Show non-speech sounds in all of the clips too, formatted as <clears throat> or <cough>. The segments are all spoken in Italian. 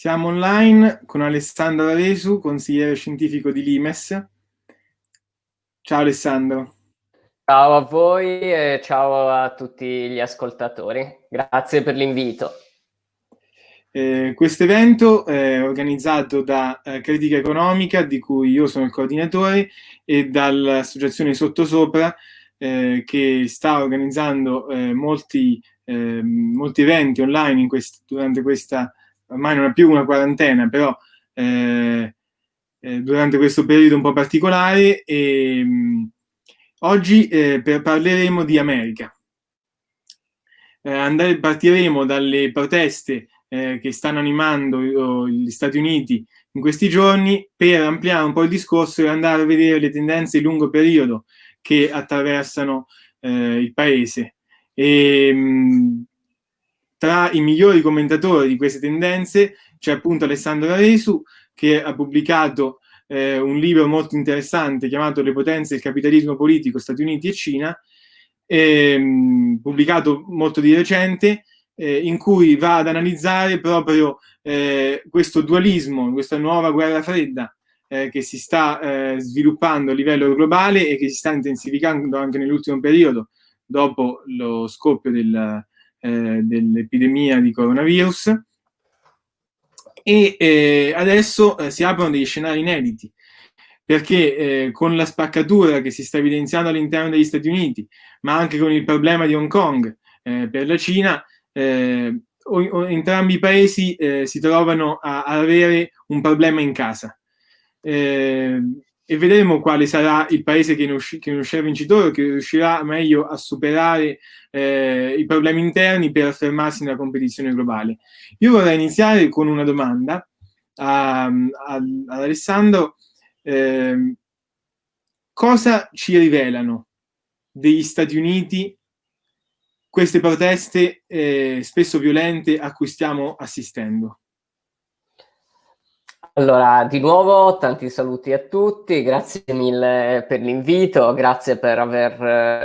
Siamo online con Alessandro Aresu, consigliere scientifico di Limes. Ciao Alessandro. Ciao a voi e ciao a tutti gli ascoltatori. Grazie per l'invito. Eh, questo evento è organizzato da eh, Critica Economica, di cui io sono il coordinatore, e dall'associazione Sottosopra, eh, che sta organizzando eh, molti, ehm, molti, eventi online quest durante questa ormai non è più una quarantena, però eh, eh, durante questo periodo un po' particolare e mh, mm, oggi eh, per, parleremo di America. Eh, andare, partiremo dalle proteste eh, che stanno animando gli Stati Uniti in questi giorni per ampliare un po' il discorso e andare a vedere le tendenze di lungo periodo che attraversano eh, il paese. E, mh, mm, tra i migliori commentatori di queste tendenze c'è appunto Alessandro Aresu che ha pubblicato eh, un libro molto interessante chiamato Le potenze del capitalismo politico Stati Uniti e Cina, ehm, pubblicato molto di recente, eh, in cui va ad analizzare proprio eh, questo dualismo, questa nuova guerra fredda eh, che si sta eh, sviluppando a livello globale e che si sta intensificando anche nell'ultimo periodo dopo lo scoppio del, eh, dell'epidemia di coronavirus. E eh, adesso eh, si aprono degli scenari inediti perché eh, con la spaccatura che si sta evidenziando all'interno degli Stati Uniti ma anche con il problema di Hong Kong eh, per la Cina eh, o, o, entrambi i paesi si trovano a, a, avere un problema in casa. E vedremo quale sarà il paese che ne, usci che ne uscirà vincitore, che riuscirà meglio a superare eh, i problemi interni per affermarsi nella competizione globale. Io vorrei iniziare con una domanda ad Alessandro. Eh, cosa ci rivelano degli Stati Uniti queste proteste eh, spesso violente a cui stiamo assistendo? Allora, di nuovo tanti saluti a tutti, grazie mille per l'invito, grazie per aver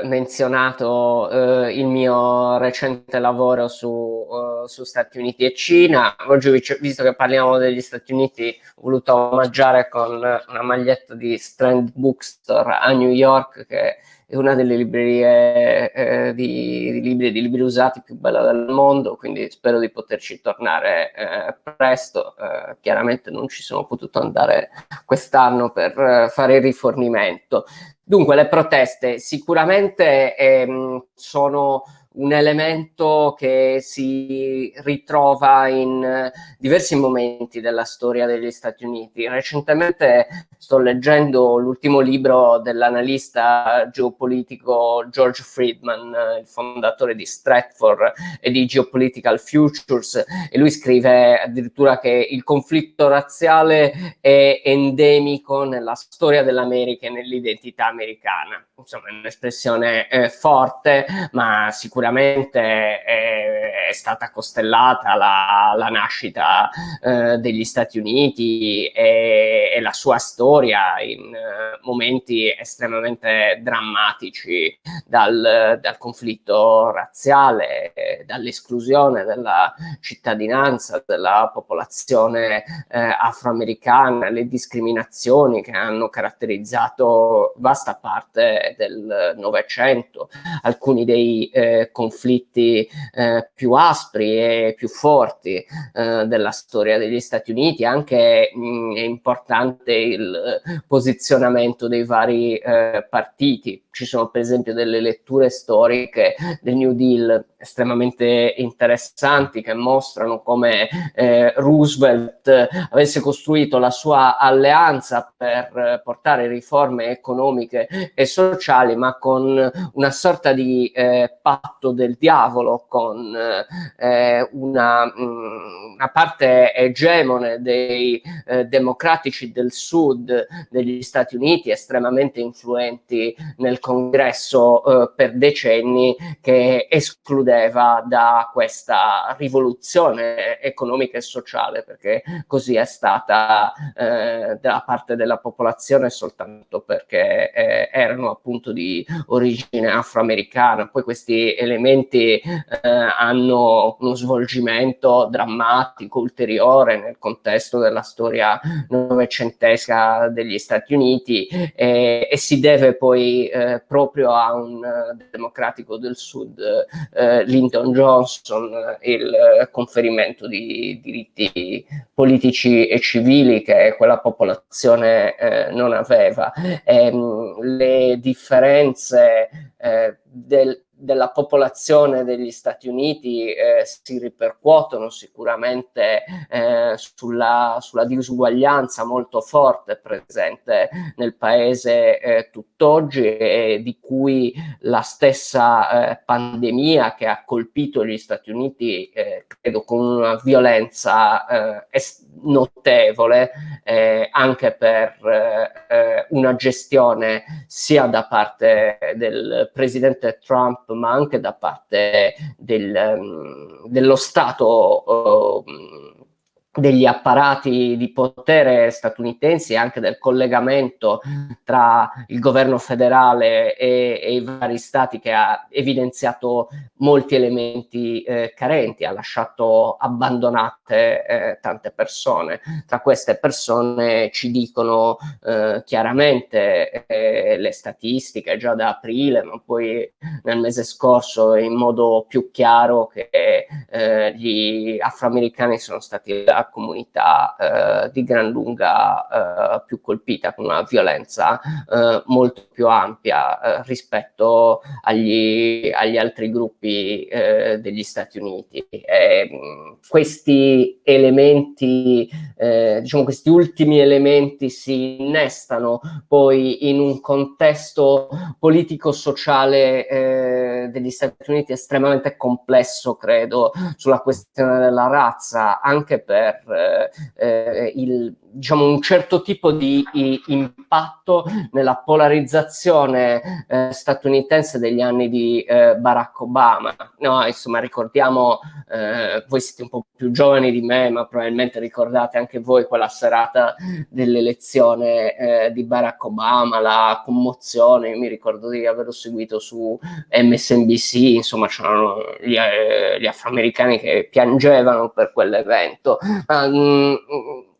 eh, menzionato eh, il mio recente lavoro su, uh, su, Stati Uniti e Cina. Oggi, visto che parliamo degli Stati Uniti, ho voluto omaggiare con una maglietta di Strand Bookstore a New York che è una delle librerie eh, di, di, libri di libri usati più bella del mondo, quindi spero di poterci tornare eh, presto. Eh, chiaramente non ci sono potuto andare quest'anno per eh, fare il rifornimento. Dunque, le proteste sicuramente ehm, sono un elemento che si ritrova in eh, diversi momenti della storia degli Stati Uniti. Recentemente sto leggendo l'ultimo libro dell'analista geopolitico George Friedman, eh, il fondatore di Stratford e di Geopolitical Futures, e lui scrive addirittura che il conflitto razziale è endemico nella storia dell'America e nell'identità americana. Insomma, è un'espressione eh, forte, ma sicuramente sicuramente è, è stata costellata la, la nascita eh, degli Stati Uniti e, e, la sua storia in uh, momenti estremamente drammatici dal, dal conflitto razziale, dall'esclusione della cittadinanza della popolazione eh, afroamericana, le discriminazioni che hanno caratterizzato vasta parte del Novecento, alcuni dei eh, conflitti eh, più aspri e più forti eh, della storia degli Stati Uniti, anche mh, mm, è importante il posizionamento dei vari eh, partiti. Ci sono per esempio delle letture storiche del New Deal estremamente interessanti che mostrano come eh, Roosevelt avesse costruito la sua alleanza per portare riforme economiche e sociali, ma con una sorta di eh, patto del diavolo, con eh, una, mh, mm, una, parte egemone dei eh, democratici del sud degli Stati Uniti, estremamente influenti nel congresso eh, per decenni che escludeva da questa rivoluzione economica e sociale, perché così è stata eh, da parte della popolazione soltanto perché eh, erano appunto di origine afroamericana. Poi questi elementi eh, hanno uno svolgimento drammatico ulteriore nel contesto della storia novecentesca degli Stati Uniti e, e si deve poi eh, proprio a un uh, democratico del Sud, uh, Lyndon Johnson, il conferimento di diritti politici e civili che quella popolazione eh, non aveva. E, ehm, le differenze eh, del, della popolazione degli Stati Uniti eh, si ripercuotono sicuramente eh, sulla, sulla, disuguaglianza molto forte presente nel paese eh, tutt'oggi e di cui la stessa eh, pandemia che ha colpito gli Stati Uniti eh, credo con una violenza eh, notevole anche per una gestione sia da parte del presidente Trump ma anche da parte del, ehm, dello Stato uh, degli apparati di potere statunitensi e anche del collegamento tra il governo federale e, e i vari stati che ha evidenziato molti elementi eh, carenti, ha lasciato abbandonate eh, tante persone. Tra queste persone ci dicono eh, chiaramente eh, le statistiche già da aprile, ma poi nel mese scorso in modo più chiaro che eh, gli afroamericani sono stati la comunità eh, di gran lunga eh, più colpita, con una violenza eh, molto più ampia eh, rispetto agli, agli, altri gruppi eh, degli Stati Uniti. E, questi elementi, eh, diciamo questi ultimi elementi si innestano poi in un contesto politico-sociale degli Stati Uniti estremamente complesso, credo, sulla questione della razza, anche per eh, il, diciamo, un certo tipo di impatto nella polarizzazione eh, statunitense degli anni di eh, Barack Obama. No, insomma, ricordiamo, eh, voi siete un po' più giovani di me, ma probabilmente ricordate anche voi quella serata dell'elezione eh, di Barack Obama, la commozione, io mi ricordo di averlo seguito su MSNBC, insomma c'erano gli, eh, gli afroamericani che piangevano per quell'evento. Ma, mh,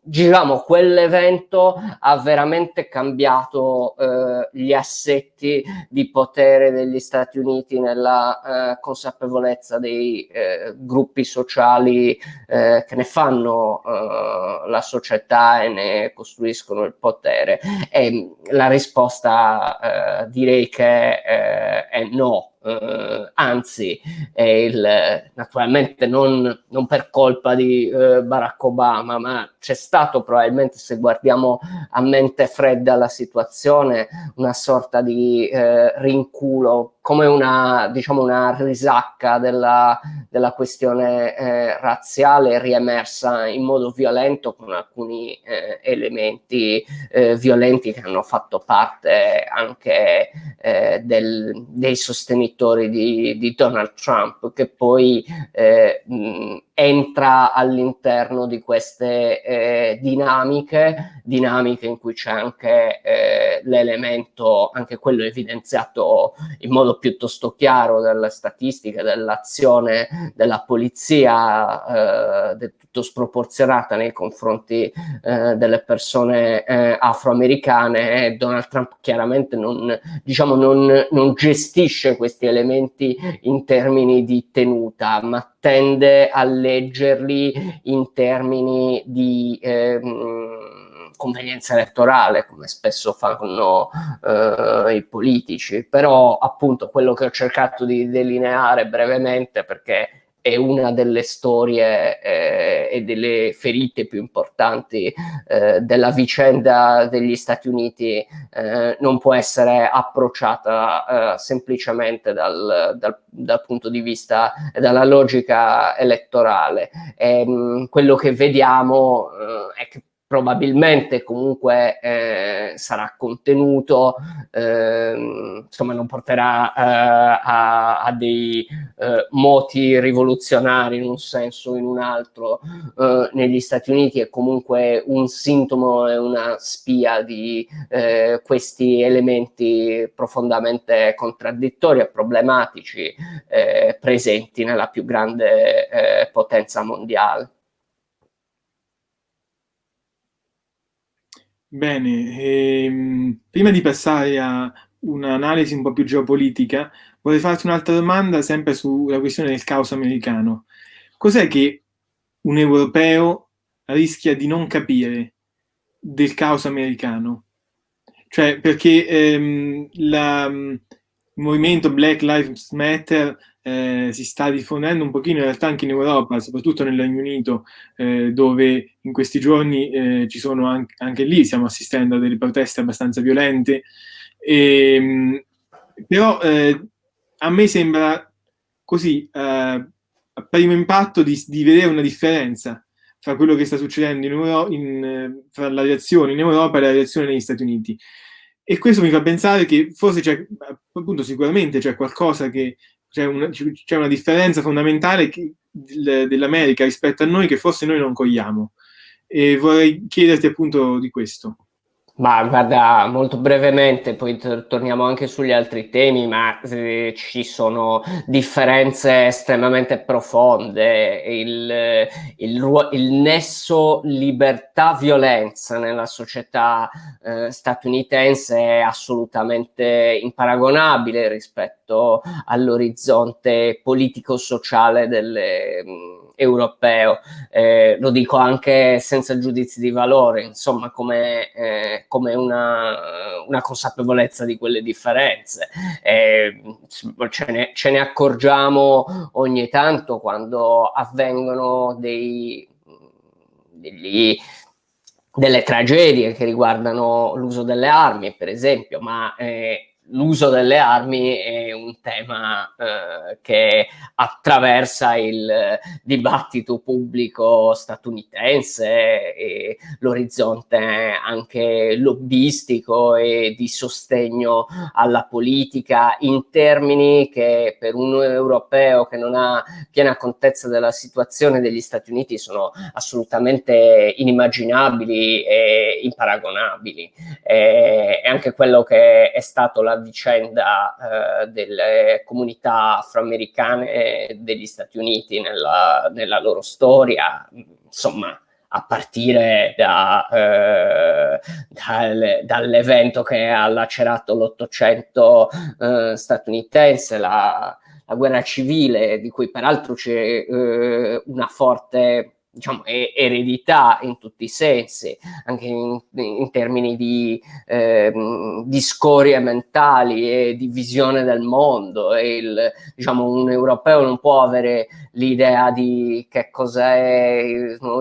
diciamo, quell'evento ha veramente cambiato eh, gli assetti di potere degli Stati Uniti nella eh, consapevolezza dei eh, gruppi sociali eh, che ne fanno eh, la società e ne costruiscono il potere. E la risposta eh, direi che è no eh, anzi il, naturalmente non, non, per colpa di eh, Barack Obama, ma c'è stato probabilmente, se guardiamo a mente fredda la situazione, una sorta di eh, rinculo come una, diciamo, una risacca della, della questione eh, razziale riemersa in modo violento con alcuni eh, elementi eh, violenti che hanno fatto parte anche eh, del, dei sostenitori di, di, Donald Trump, che poi eh, mh, entra all'interno di queste eh, dinamiche, dinamiche in cui c'è anche eh, l'elemento, anche quello evidenziato in modo piuttosto chiaro dalle statistiche, dell'azione della polizia eh, del tutto sproporzionata nei confronti eh, delle persone eh, afroamericane Donald Trump chiaramente non, diciamo, non, non gestisce questi elementi in termini di tenuta, ma tende a leggerli in termini di ehm, convenienza elettorale, come spesso fanno eh, i politici. Però appunto quello che ho cercato di delineare brevemente, perché è una delle storie eh, e delle ferite più importanti eh, della vicenda degli Stati Uniti, eh, non può essere approcciata eh, semplicemente dal, dal, dal, punto di vista dalla logica elettorale. E, ehm, mh, quello che vediamo eh, è che probabilmente comunque eh, sarà contenuto, eh, insomma non porterà eh, a, a, dei eh, moti rivoluzionari in un senso o in un altro eh, negli Stati Uniti, è comunque un sintomo e una spia di eh, questi elementi profondamente contraddittori e problematici presenti nella più grande potenza mondiale. Bene, ehm, prima di passare a un'analisi un po' più geopolitica, vorrei farti un'altra domanda sempre sulla questione del caos americano. Cos'è che un europeo rischia di non capire del caos americano? Cioè, perché ehm, la, il movimento Black Lives Matter eh, si sta diffondendo un pochino in realtà anche in Europa, soprattutto nel Regno Unito, eh, dove in questi giorni eh, ci sono anche, anche, lì, stiamo assistendo a delle proteste abbastanza violente. E, ehm, però eh, a me sembra così, eh, a primo impatto, di, di, vedere una differenza tra quello che sta succedendo in Euro- in, fra la reazione in Europa e la reazione negli Stati Uniti. E questo mi fa pensare che forse c'è, appunto, sicuramente c'è qualcosa che c'è una, c'è una differenza fondamentale che, dell'America rispetto a noi che forse noi non cogliamo. E vorrei chiederti appunto di questo. Ma guarda, molto brevemente, poi torniamo anche sugli altri temi, ma eh, ci sono differenze estremamente profonde. Il, il, il nesso libertà-violenza nella società eh, statunitense è assolutamente imparagonabile rispetto all'orizzonte politico-sociale delle europeo, eh, lo dico anche senza giudizi di valore, insomma come, eh, come una, una, consapevolezza di quelle differenze. Eh, ce, ne, ce, ne, accorgiamo ogni tanto quando avvengono dei, degli, delle tragedie che riguardano l'uso delle armi, per esempio, ma eh, l'uso delle armi è un tema eh, che attraversa il dibattito pubblico statunitense e l'orizzonte anche lobbistico e di sostegno alla politica in termini che per un europeo che non ha piena contezza della situazione degli Stati Uniti sono assolutamente inimmaginabili e imparagonabili. E, e anche quello che è stato la vicenda eh, delle comunità afroamericane degli Stati Uniti nella, nella loro storia, insomma, a partire da, eh, dal, dall'evento che ha lacerato l'Ottocento eh, statunitense, la, la, guerra civile, di cui peraltro c'è eh, una forte diciamo, eredità in tutti i sensi, anche in, in termini di, eh, di, scorie mentali e di visione del mondo. Il, diciamo, un europeo non può avere l'idea di che cos'è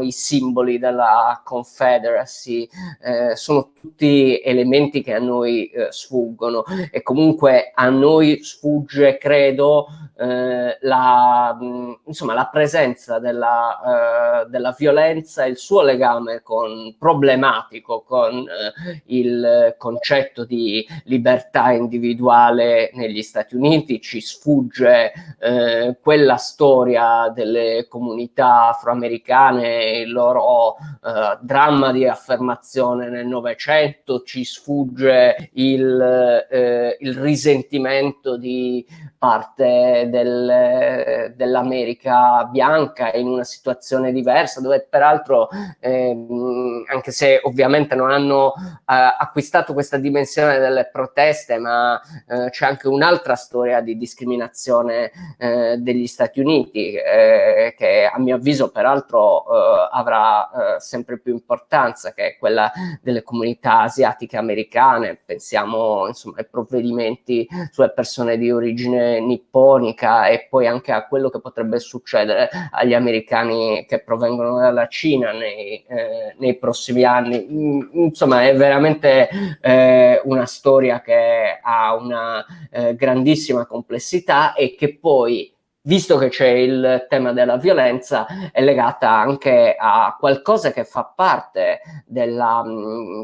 i simboli della Confederacy, eh, sono tutti elementi che a noi eh, sfuggono e comunque a noi sfugge, credo, eh, la, insomma, la presenza della, eh, della violenza e il suo legame con, problematico con eh, il concetto di libertà individuale negli Stati Uniti, ci sfugge eh, quella storia delle comunità afroamericane, il loro eh, dramma di affermazione nel Novecento, ci sfugge il, eh, il risentimento di parte del, dell'America bianca in una situazione diversa, dove peraltro, ehm, anche se ovviamente non hanno eh, acquistato questa dimensione delle proteste, ma eh, c'è anche un'altra storia di discriminazione eh, degli Stati Uniti, eh, che a mio avviso peraltro eh, avrà eh, sempre più importanza, che è quella delle comunità asiatiche americane. Pensiamo insomma ai provvedimenti sulle persone di origine nipponica e poi anche a quello che potrebbe succedere agli americani che provengono dalla Cina nei, eh, nei prossimi anni. Mm, insomma, è veramente eh, una storia che ha una eh, grandissima complessità e che poi visto che c'è il tema della violenza, è legata anche a qualcosa che fa parte della,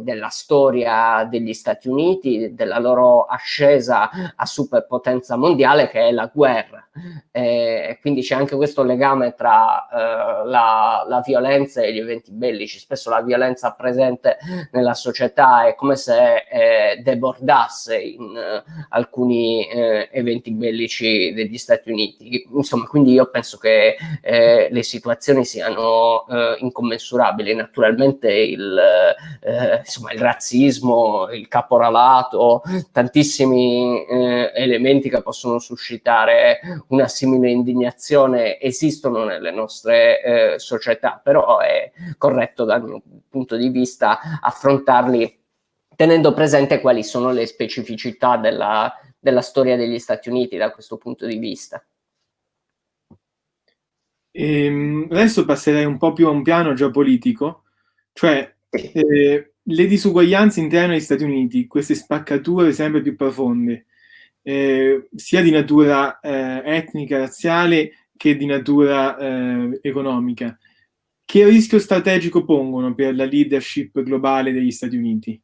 della storia degli Stati Uniti, della loro ascesa a superpotenza mondiale, che è la guerra. E quindi c'è anche questo legame tra eh, la, la, violenza e gli eventi bellici. Spesso la violenza presente nella società è come se eh, debordasse in eh, alcuni eh, eventi bellici degli Stati Uniti insomma, quindi io penso che eh, le situazioni siano eh, incommensurabili. Naturalmente il, eh, insomma, il razzismo, il caporalato, tantissimi eh, elementi che possono suscitare una simile indignazione esistono nelle nostre eh, società, però è corretto dal mio punto di vista affrontarli tenendo presente quali sono le specificità della, della storia degli Stati Uniti da questo punto di vista. Ehm, adesso passerei un po' più a un piano geopolitico, cioè eh, le disuguaglianze interne agli Stati Uniti, queste spaccature sempre più profonde, eh, sia di natura eh, etnica, razziale che di natura eh, economica, che rischio strategico pongono per la leadership globale degli Stati Uniti?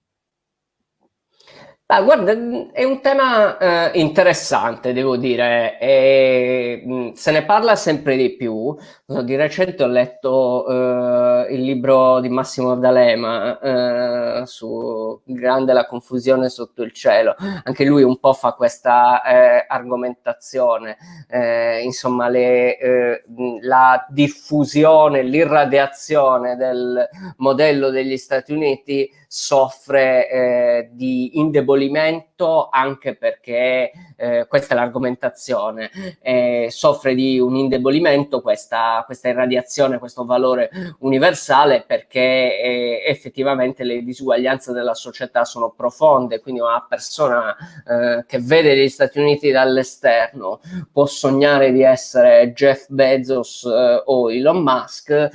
Ah, guarda, è un tema eh, interessante, devo dire, e, mh, mm, se ne parla sempre di più. Di recente ho letto eh, il libro di Massimo D'Alema eh, su Grande la confusione sotto il cielo. Anche lui un po' fa questa eh, argomentazione, eh, insomma, le, eh, la diffusione, l'irradiazione del modello degli Stati Uniti soffre eh, di indebolimento anche perché eh, questa è l'argomentazione, eh, soffre di un indebolimento questa, questa irradiazione, questo valore universale perché eh, effettivamente le disuguaglianze della società sono profonde, quindi una persona eh, che vede gli Stati Uniti dall'esterno può sognare di essere Jeff Bezos eh, o Elon Musk,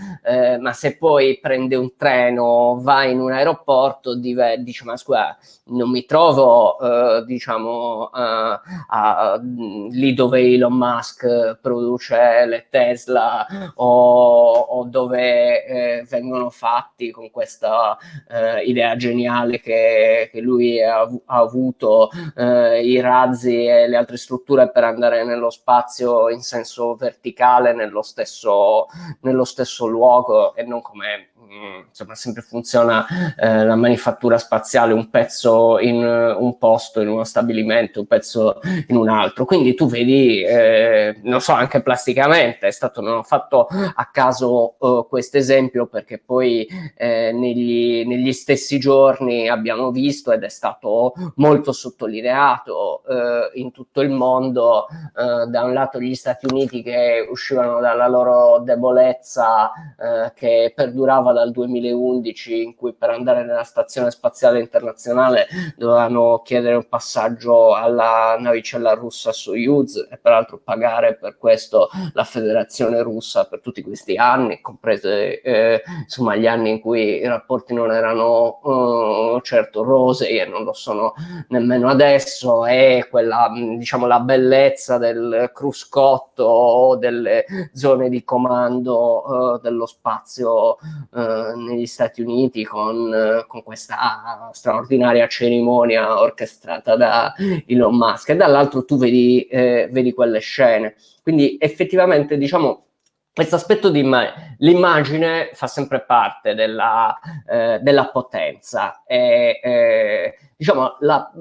ma se poi prende un treno, va in un aeroporto, rapporto dice ma scusa non mi trovo eh, diciamo uh, a, lì dove Elon Musk produce le Tesla o, o dove eh, vengono fatti con questa eh, idea geniale che, che lui ha, ha avuto eh, i razzi e le altre strutture per andare nello spazio in senso verticale nello stesso, nello stesso luogo e non come Mm, insomma sempre funziona eh, la manifattura spaziale un pezzo in un posto in uno stabilimento un pezzo in un altro. Quindi tu vedi eh, non so anche plasticamente è stato non ho fatto a caso eh, questo esempio perché poi eh, negli, negli, stessi giorni abbiamo visto ed è stato molto sottolineato eh, in tutto il mondo eh, da un lato gli Stati Uniti che uscivano dalla loro debolezza che perdurava da dal 2011 in cui per andare nella stazione spaziale internazionale dovevano chiedere un passaggio alla navicella russa Soyuz e peraltro pagare per questo la federazione russa per tutti questi anni, comprese eh, insomma gli anni in cui i rapporti non erano uh, certo rosei e non lo sono nemmeno adesso e quella diciamo la bellezza del cruscotto o delle zone di comando uh, dello spazio uh, negli Stati Uniti con, eh, con, questa straordinaria cerimonia orchestrata da Elon Musk e dall'altro tu vedi, eh, vedi quelle scene. Quindi effettivamente diciamo questo aspetto di l'immagine fa sempre parte della, eh, della potenza e eh, diciamo la,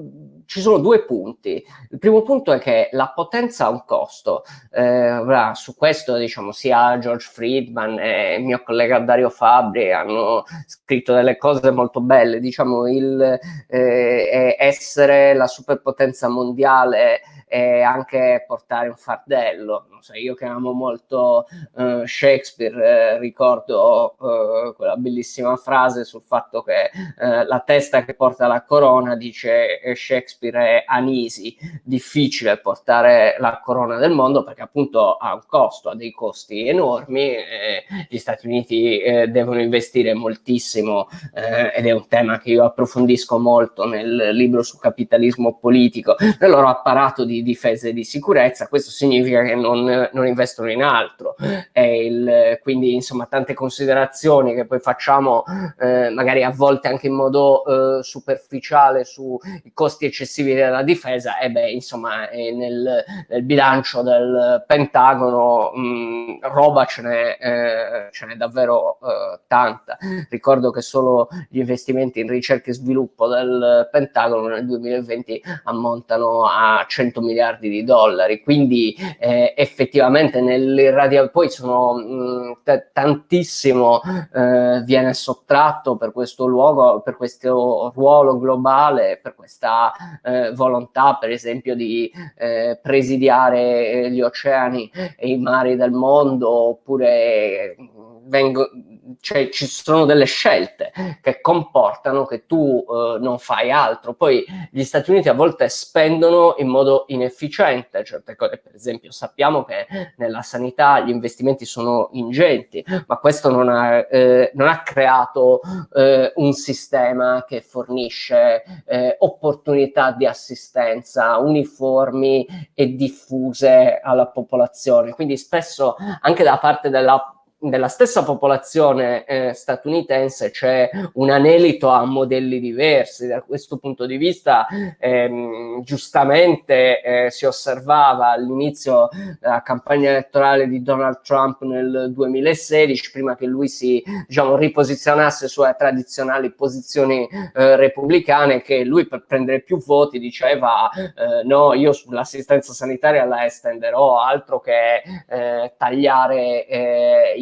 ci sono due punti. Il primo punto è che la potenza ha un costo. Eh, su questo, diciamo, sia George Friedman e il mio collega Dario Fabri hanno scritto delle cose molto belle. Diciamo, il eh, essere la superpotenza mondiale e anche portare un fardello. So, io che amo molto uh, Shakespeare, eh, ricordo uh, quella bellissima frase sul fatto che uh, la testa che porta la corona, dice Shakespeare, è anisi, difficile portare la corona del mondo perché appunto ha un costo, ha dei costi enormi, gli Stati Uniti eh, devono investire moltissimo eh, ed è un tema che io approfondisco molto nel libro su capitalismo politico, nel loro apparato di di difesa e di sicurezza, questo significa che non, non investono in altro. Il, quindi insomma tante considerazioni che poi facciamo eh, magari a volte anche in modo eh, superficiale sui costi eccessivi della difesa, e beh insomma nel, nel, bilancio del Pentagono mh, roba ce n'è, eh, ce n'è davvero eh, tanta. Ricordo che solo gli investimenti in ricerca e sviluppo del Pentagono nel 2020 ammontano a 100 miliardi di dollari, quindi eh, effettivamente nell'irradiazione poi sono mh, tantissimo eh, viene sottratto per questo luogo, per questo ruolo globale, per questa eh, volontà per esempio di eh, presidiare gli oceani e i mari del mondo oppure vengo, cioè, ci sono delle scelte che comportano che tu eh, non fai altro. Poi gli Stati Uniti a volte spendono in modo inefficiente certe cose. Per esempio, sappiamo che nella sanità gli investimenti sono ingenti, ma questo non ha, eh, non ha creato eh, un sistema che fornisce eh, opportunità di assistenza uniformi e diffuse alla popolazione. Quindi spesso anche da parte della nella stessa popolazione eh, statunitense c'è un anelito a modelli diversi. Da questo punto di vista, ehm, giustamente eh, si osservava all'inizio della campagna elettorale di Donald Trump nel 2016, prima che lui si diciamo, riposizionasse sulle tradizionali posizioni eh, repubblicane, che lui per prendere più voti diceva eh, no, io sull'assistenza sanitaria la estenderò, altro che eh, tagliare eh,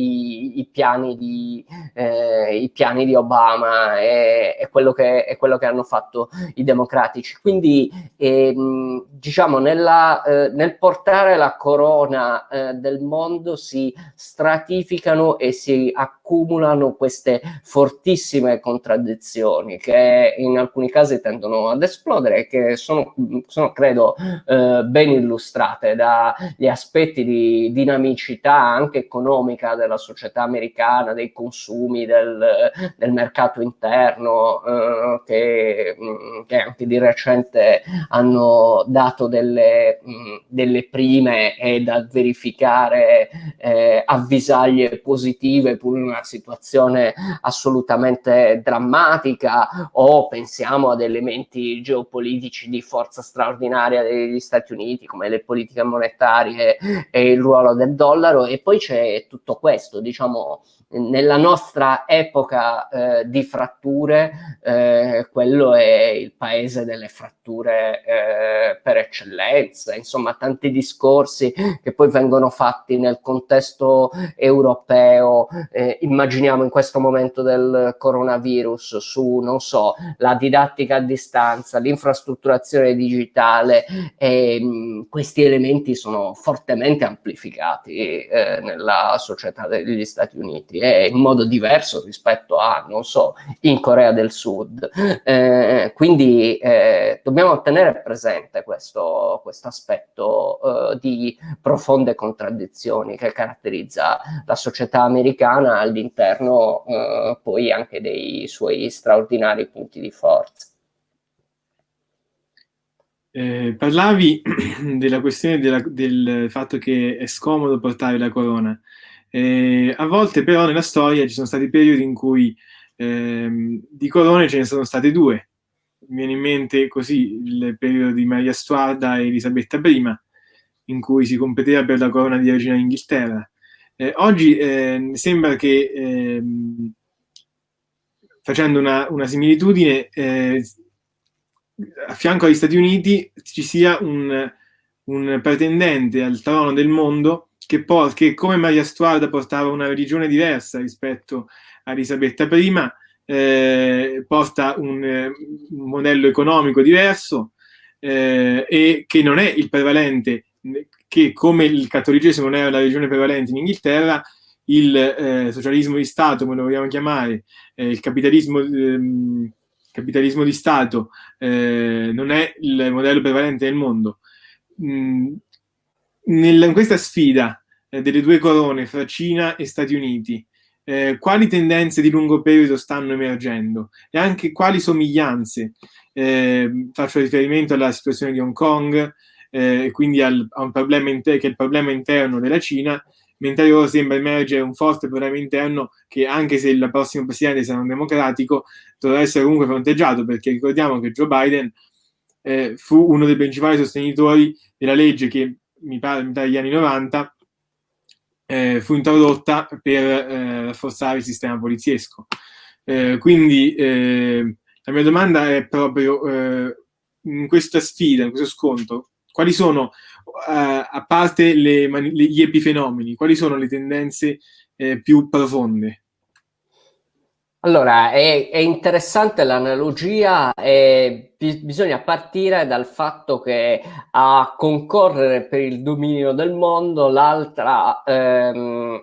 i piani, di, eh, i piani di Obama e, e, quello che, e, quello che, hanno fatto i democratici. Quindi ehm, diciamo nella, eh, nel portare la corona eh, del mondo si stratificano e si accumulano queste fortissime contraddizioni che in alcuni casi tendono ad esplodere e che sono, sono credo eh, ben illustrate dagli aspetti di dinamicità anche economica della società americana, dei consumi, del, del mercato interno, eh, che, mm, che, anche di recente hanno dato delle, mm, delle prime e da verificare eh, avvisaglie positive pur in una situazione assolutamente drammatica o pensiamo ad elementi geopolitici di forza straordinaria degli Stati Uniti come le politiche monetarie e il ruolo del dollaro e poi c'è tutto questo diciamo, nella nostra epoca eh, di fratture, eh, quello è il paese delle fratture eh, per eccellenza, insomma tanti discorsi che poi vengono fatti nel contesto europeo, eh, immaginiamo in questo momento del coronavirus su, non so, la didattica a distanza, l'infrastrutturazione digitale, e, mh, mm, questi elementi sono fortemente amplificati eh, nella società degli Stati Uniti è in modo diverso rispetto a, non so, in Corea del Sud. Eh, quindi eh, dobbiamo tenere presente questo, questo aspetto eh, di profonde contraddizioni che caratterizza la società americana all'interno eh, poi anche dei suoi straordinari punti di forza. Eh, parlavi <clears throat> della questione della, del fatto che è scomodo portare la corona. Eh, a volte però nella storia ci sono stati periodi in cui ehm, di corone ce ne sono state due. Mi viene in mente così il periodo di Maria Stuarda e Elisabetta I, in cui si competeva per la corona di regina d'Inghilterra. Eh, oggi eh, sembra che, ehm, facendo una, una similitudine, eh, a fianco agli Stati Uniti ci sia un, un pretendente al trono del mondo che, che come Maria Stuarda portava una religione diversa rispetto a Elisabetta I, eh, porta un, un, modello economico diverso eh, e che non è il prevalente, che come il cattolicesimo non era la religione prevalente in Inghilterra, il eh, socialismo di Stato, come lo vogliamo chiamare, eh, il capitalismo, ehm, capitalismo, di Stato eh, non è il modello prevalente nel mondo. Mm, nel, in questa sfida eh, delle due corone fra Cina e Stati Uniti, eh, quali tendenze di lungo periodo stanno emergendo e anche quali somiglianze. Eh, faccio riferimento alla situazione di Hong Kong, eh, quindi al, a un problema che è il problema interno della Cina, mentre loro sembra emergere un forte problema interno che anche se il prossimo presidente sarà un democratico dovrà essere comunque fronteggiato perché ricordiamo che Joe Biden eh, fu uno dei principali sostenitori della legge che mi pare dagli anni 90 eh, fu introdotta per eh, rafforzare il sistema poliziesco. Eh, quindi eh, la mia domanda è proprio eh, in questa sfida, in questo scontro, quali sono, a parte le, gli epifenomeni, quali sono le tendenze più profonde? Allora, è, è interessante l'analogia e bisogna partire dal fatto che a concorrere per il dominio del mondo l'altra, ehm,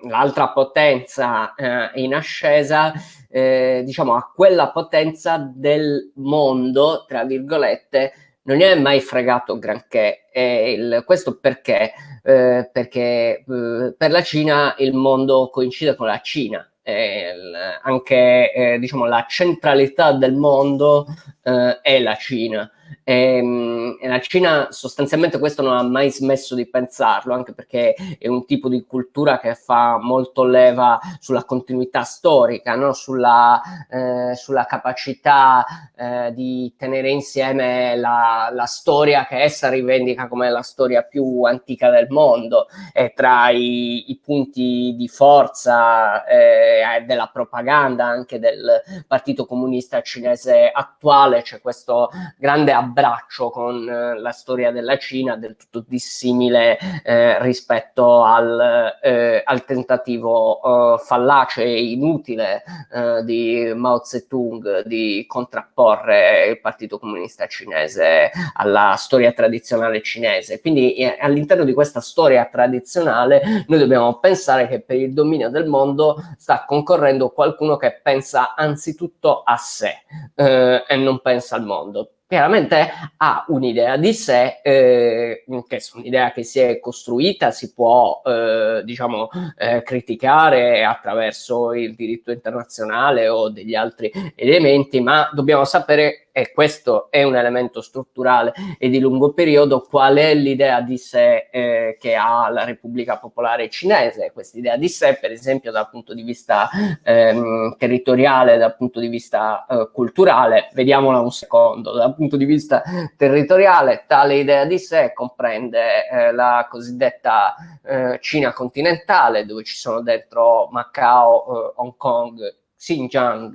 potenza eh, in ascesa, eh, diciamo a quella potenza del mondo, tra virgolette, non è mai fregato granché. Il, questo perché? Eh, perché eh, per la Cina il mondo coincide con la Cina eh, anche eh, diciamo, la centralità del mondo eh, è la Cina. E, ehm, e la Cina sostanzialmente questo non ha mai smesso di pensarlo, anche perché è un tipo di cultura che fa molto leva sulla continuità storica, no? sulla, eh, sulla, capacità eh, di tenere insieme la, la, storia che essa rivendica come la storia più antica del mondo e tra i, i punti di forza eh, della propaganda anche del Partito Comunista Cinese attuale c'è questo grande abbraccio con eh, la storia della Cina del tutto dissimile eh, rispetto al, eh, al tentativo eh, fallace e inutile eh, di Mao Zedong di contrapporre il Partito Comunista Cinese alla storia tradizionale cinese. Quindi eh, all'interno di questa storia tradizionale noi dobbiamo pensare che per il dominio del mondo sta concorrendo qualcuno che pensa anzitutto a sé e non pensa al mondo chiaramente ha un'idea di sé, eh, che è un'idea che si è costruita, si può eh, diciamo eh, criticare attraverso il diritto internazionale o degli altri elementi, ma dobbiamo sapere e questo è un elemento strutturale e di lungo periodo, qual è l'idea di sé eh, che ha la Repubblica Popolare Cinese. Questa idea di sé, per esempio, dal punto di vista ehm, territoriale, dal punto di vista eh, culturale, vediamola un secondo, dal punto di vista territoriale, tale idea di sé comprende eh, la cosiddetta eh, Cina continentale, dove ci sono dentro Macao, eh, Hong Kong, Xinjiang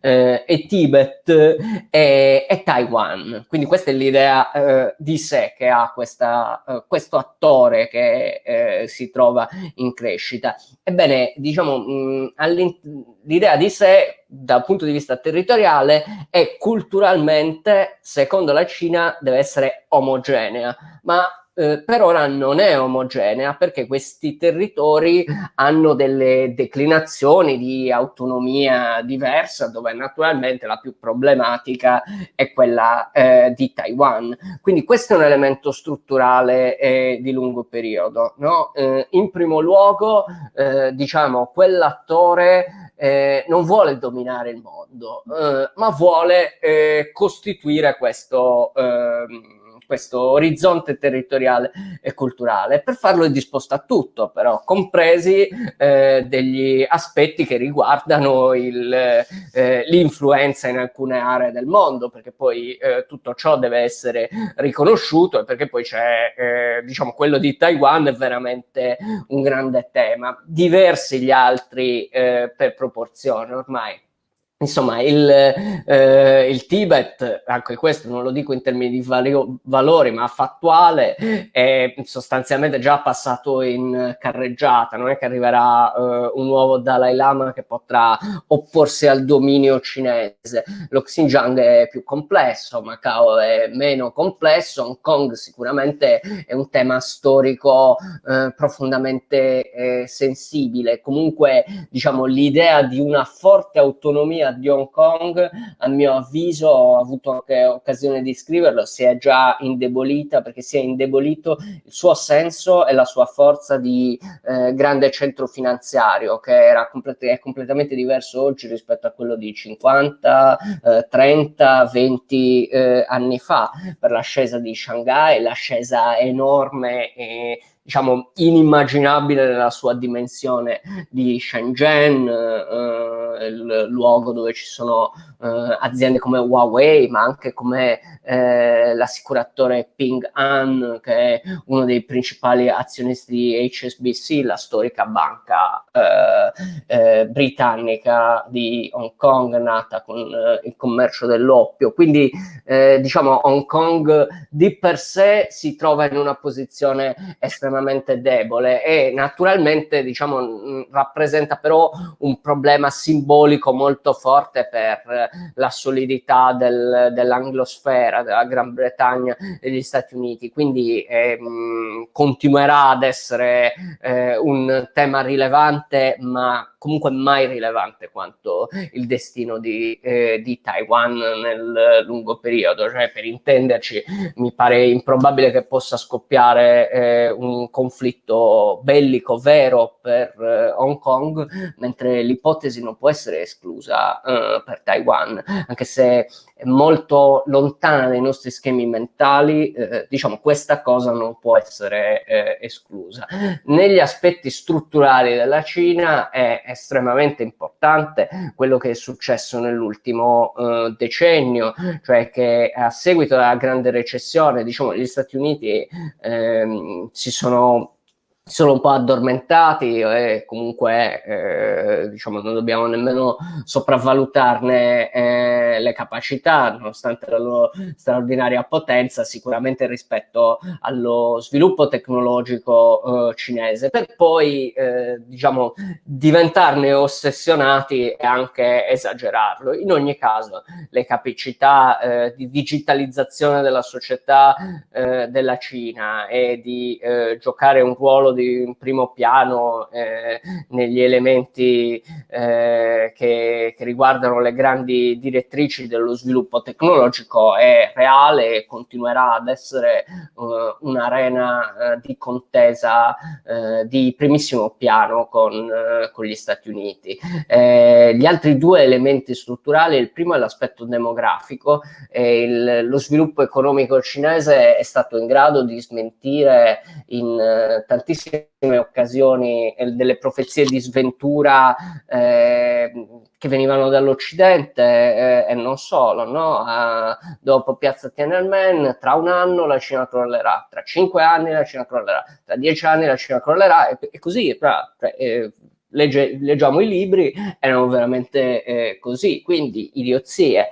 eh, e Tibet e, e, Taiwan. Quindi questa è l'idea eh, di sé che ha questa, eh, questo attore che eh, si trova in crescita. Ebbene, diciamo, l'idea di sé dal punto di vista territoriale e culturalmente, secondo la Cina, deve essere omogenea, ma eh, per ora non è omogenea perché questi territori hanno delle declinazioni di autonomia diversa dove naturalmente la più problematica è quella eh, di Taiwan. Quindi questo è un elemento strutturale eh, di lungo periodo. No? Eh, in primo luogo, eh, diciamo, quell'attore eh, non vuole dominare il mondo, ma vuole costituire questo ehm, questo orizzonte territoriale e culturale. Per farlo è disposto a tutto, però, compresi eh, degli aspetti che riguardano eh, l'influenza in alcune aree del mondo, perché poi eh, tutto ciò deve essere riconosciuto e perché poi c'è, eh, diciamo, quello di Taiwan è veramente un grande tema. Diversi gli altri eh, per proporzione ormai. Insomma, il, eh, il, Tibet, anche questo non lo dico in termini di valio, valori, ma fattuale, è sostanzialmente già passato in carreggiata. Non è che arriverà eh, un nuovo Dalai Lama che potrà opporsi al dominio cinese. Lo Xinjiang è più complesso, Macao è meno complesso, Hong Kong sicuramente è un tema storico eh, profondamente eh, sensibile. Comunque, diciamo, l'idea di una forte autonomia di Hong Kong, a mio avviso, ho avuto anche occasione di scriverlo, si è già indebolita perché si è indebolito il suo senso e la sua forza di eh, grande centro finanziario che era complet è completamente diverso oggi rispetto a quello di 50, eh, 30, 20 eh, anni fa per l'ascesa di Shanghai, l'ascesa enorme e diciamo inimmaginabile nella sua dimensione di Shenzhen, eh, il luogo dove ci sono eh, aziende come Huawei, ma anche come eh, l'assicuratore Ping An, che è uno dei principali azionisti di HSBC, la storica banca eh, eh, britannica di Hong Kong, nata con eh, il commercio dell'oppio. Quindi diciamo Hong Kong di per sé si trova in una posizione estremamente debole e naturalmente diciamo rappresenta però un problema simbolico molto forte per la solidità del, dell'anglosfera, della Gran Bretagna e degli Stati Uniti, quindi ehm, continuerà ad essere eh, un tema rilevante, ma comunque mai rilevante quanto il destino di, eh, di Taiwan nel lungo periodo, cioè per intenderci mi pare improbabile che possa scoppiare eh, un conflitto bellico vero per eh, Hong Kong, mentre l'ipotesi non può essere esclusa eh, per Taiwan, anche se è molto lontana dai nostri schemi mentali, eh, diciamo questa cosa non può essere eh, esclusa. Negli aspetti strutturali della Cina è estremamente importante quello che è successo nell'ultimo eh, decennio, cioè che a seguito della grande recessione, diciamo, gli Stati Uniti ehm, si sono sono un po' addormentati e comunque eh, diciamo non dobbiamo nemmeno sopravvalutarne eh, le capacità nonostante la loro straordinaria potenza sicuramente rispetto allo sviluppo tecnologico eh, cinese. Per poi eh, diciamo diventarne ossessionati e anche esagerarlo. In ogni caso le capacità eh, di digitalizzazione della società eh, della Cina e di giocare un ruolo di un primo piano eh, negli elementi eh, che, che, riguardano le grandi direttrici dello sviluppo tecnologico è reale e continuerà ad essere uh, un'arena uh, di contesa uh, di primissimo piano con, con gli Stati Uniti. Eh, gli altri due elementi strutturali, il primo è l'aspetto demografico, il, lo sviluppo economico cinese è stato in grado di smentire in tantissimi tantissime occasioni eh, delle profezie di sventura eh, che venivano dall'Occidente eh, e non solo, no? eh, dopo Piazza Tiananmen, tra un anno la Cina crollerà, tra cinque anni la Cina crollerà, tra dieci anni la Cina crollerà e, e così, tra, tra, eh, legge, leggiamo i libri, erano veramente eh, così, quindi idiozie,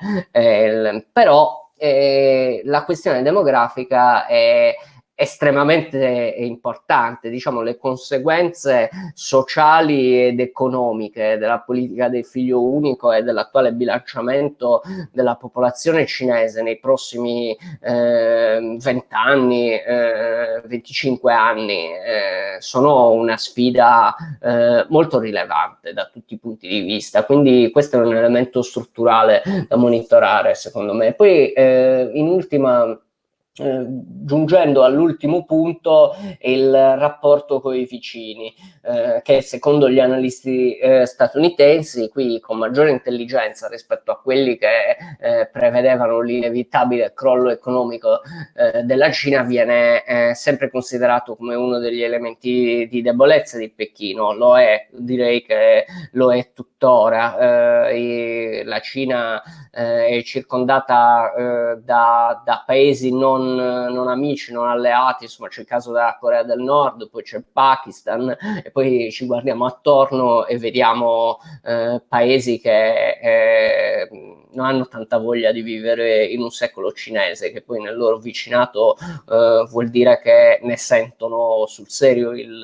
però la questione demografica è estremamente importante, diciamo le conseguenze sociali ed economiche della politica del figlio unico e dell'attuale bilanciamento della popolazione cinese nei prossimi eh, 20 anni, eh, 25 anni eh, sono una sfida eh, molto rilevante da tutti i punti di vista, quindi questo è un elemento strutturale da monitorare secondo me. Poi eh, in ultima eh, giungendo all'ultimo punto il rapporto con i vicini eh, che secondo gli analisti eh, statunitensi qui con maggiore intelligenza rispetto a quelli che eh, prevedevano l'inevitabile crollo economico eh, della Cina viene sempre considerato come uno degli elementi di debolezza di Pechino. Lo è direi che lo è tuttora la Cina è circondata da, da paesi non non, non, amici, non alleati, insomma c'è il caso della Corea del Nord, poi c'è il Pakistan e poi ci guardiamo attorno e vediamo eh, paesi che eh, non hanno tanta voglia di vivere in un secolo cinese, che poi nel loro vicinato eh, vuol dire che ne sentono sul serio il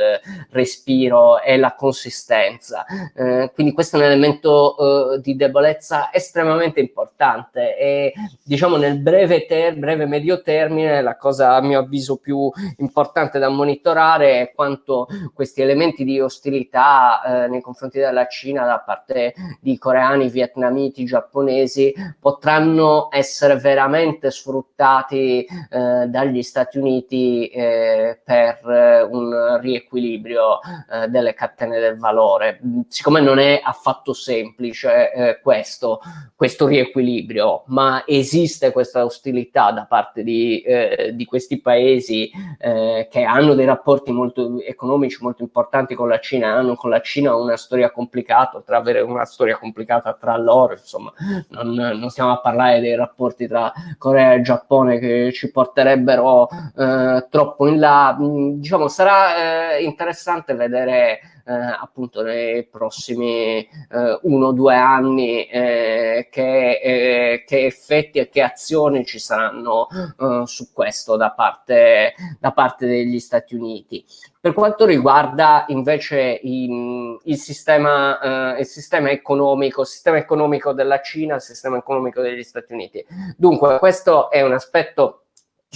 respiro e la consistenza. Eh, quindi questo è un elemento eh, di debolezza estremamente importante e diciamo nel breve, ter breve medio termine la cosa a mio avviso più importante da monitorare è quanto questi elementi di ostilità eh, nei confronti della Cina da parte di coreani, vietnamiti, giapponesi potranno essere veramente sfruttati eh, dagli Stati Uniti eh, per eh, un riequilibrio eh, delle catene del valore. Siccome non è affatto semplice eh, questo, questo riequilibrio, ma esiste questa ostilità da parte di, eh, di questi paesi che hanno dei rapporti molto economici molto importanti con la Cina, hanno con la Cina una storia complicata, ad avere una storia complicata tra loro, insomma, non, non stiamo a parlare dei rapporti tra Corea e Giappone che ci porterebbero eh, troppo in là, mm, diciamo sarà eh, interessante vedere appunto nei prossimi eh, uno o due anni eh, che, eh, che, effetti e che azioni ci saranno eh, su questo da parte, da parte degli Stati Uniti. Per quanto riguarda invece il, il, sistema, eh, il sistema economico, il sistema economico della Cina, il sistema economico degli Stati Uniti. Dunque, questo è un aspetto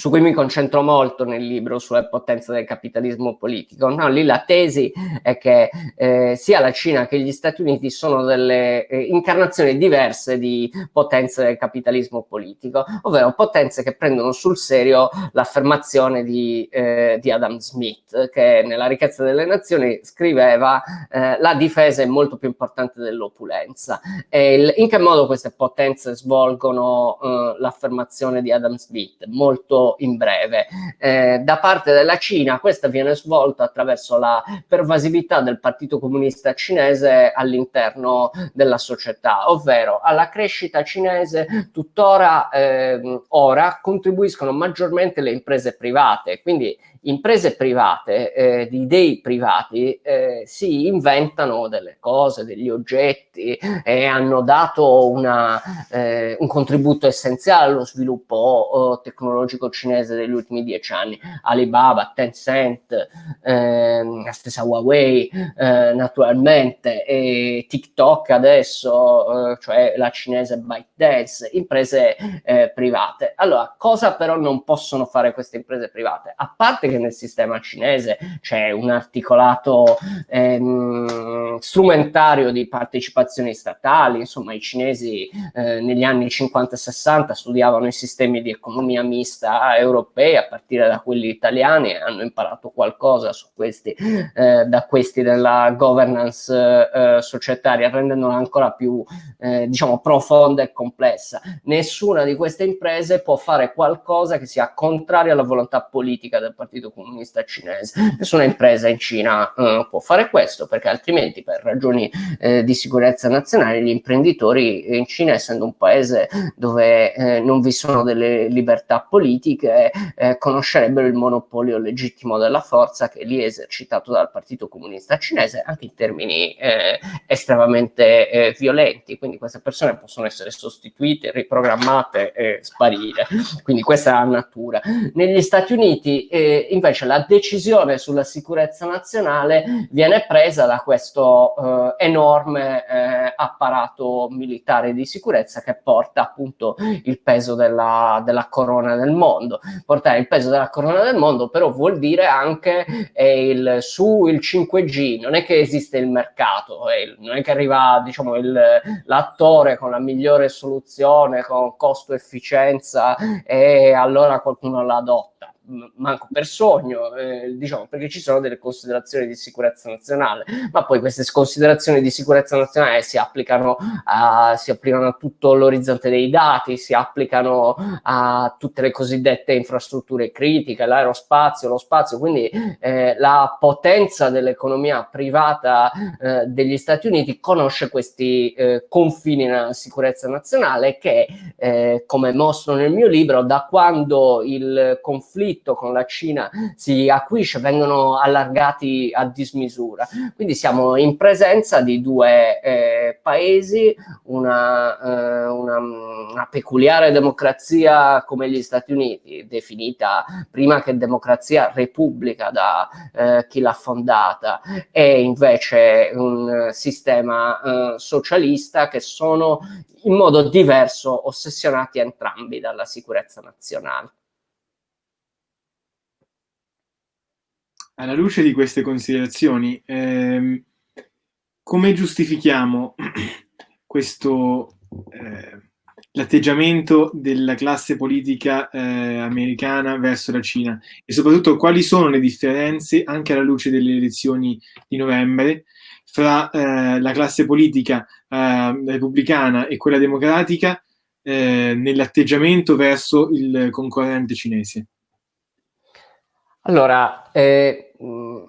su cui mi concentro molto nel libro sulle potenze del capitalismo politico. No, lì la tesi è che eh, sia la Cina che gli Stati Uniti sono delle eh, incarnazioni diverse di potenze del capitalismo politico, ovvero potenze che prendono sul serio l'affermazione di, eh, di, Adam Smith, che nella ricchezza delle nazioni scriveva eh, la difesa è molto più importante dell'opulenza. in che modo queste potenze svolgono eh, l'affermazione di Adam Smith? Molto in breve. Eh, da parte della Cina questa viene svolta attraverso la pervasività del Partito Comunista Cinese all'interno della società, ovvero alla crescita cinese tuttora eh, ora contribuiscono maggiormente le imprese private, quindi imprese private, eh, di dei privati, eh, si inventano delle cose, degli oggetti e hanno dato una, eh, un contributo essenziale allo sviluppo oh, tecnologico cinese degli ultimi dieci anni. Alibaba, Tencent, ehm, la stessa Huawei, eh, naturalmente, e TikTok adesso, eh, cioè la cinese ByteDance, imprese eh, private. Allora, cosa però non possono fare queste imprese private? A parte che nel sistema cinese c'è un articolato ehm, strumentario di partecipazioni statali, insomma i cinesi eh, negli anni 50 e 60 studiavano i sistemi di economia mista europei a partire da quelli italiani e hanno imparato qualcosa su questi, eh, da questi della governance eh, societaria, rendendola ancora più eh, diciamo profonda e complessa. Nessuna di queste imprese può fare qualcosa che sia contrario alla volontà politica del Partito Partito Comunista Cinese. Nessuna impresa in Cina eh, può fare questo perché altrimenti per ragioni eh, di sicurezza nazionale gli imprenditori in Cina, essendo un paese dove eh, non vi sono delle libertà politiche, eh, conoscerebbero il monopolio legittimo della forza che lì è esercitato dal Partito Comunista Cinese anche in termini eh, estremamente eh, violenti. Quindi queste persone possono essere sostituite, riprogrammate e sparire. Quindi questa è la natura. Negli Stati Uniti eh, invece la decisione sulla sicurezza nazionale viene presa da questo eh, enorme eh, apparato militare di sicurezza che porta appunto il peso della, della, corona del mondo. Portare il peso della corona del mondo però vuol dire anche eh, il, su il 5G, non è che esiste il mercato, non è che arriva diciamo l'attore con la migliore soluzione, con costo-efficienza e allora qualcuno la adotta manco per sogno, eh, diciamo, perché ci sono delle considerazioni di sicurezza nazionale, ma poi queste considerazioni di sicurezza nazionale si applicano a, si applicano a tutto l'orizzonte dei dati, si applicano a tutte le cosiddette infrastrutture critiche, l'aerospazio, lo spazio, quindi eh, la potenza dell'economia privata eh, degli Stati Uniti conosce questi eh, confini nella sicurezza nazionale che, eh, come mostro nel mio libro, da quando il conflitto conflitto con la Cina si acuisce, vengono allargati a dismisura. Quindi siamo in presenza di due eh, paesi, una, eh, una, una, peculiare democrazia come gli Stati Uniti, definita prima che democrazia repubblica da eh, chi l'ha fondata, e invece un sistema eh, socialista che sono in modo diverso ossessionati entrambi dalla sicurezza nazionale. Alla luce di queste considerazioni, ehm, come giustifichiamo <clears throat> questo eh, l'atteggiamento della classe politica eh, americana verso la Cina e soprattutto quali sono le differenze anche alla luce delle elezioni di novembre fra eh, la classe politica eh, repubblicana e quella democratica eh, nell'atteggiamento verso il concorrente cinese? Allora, eh,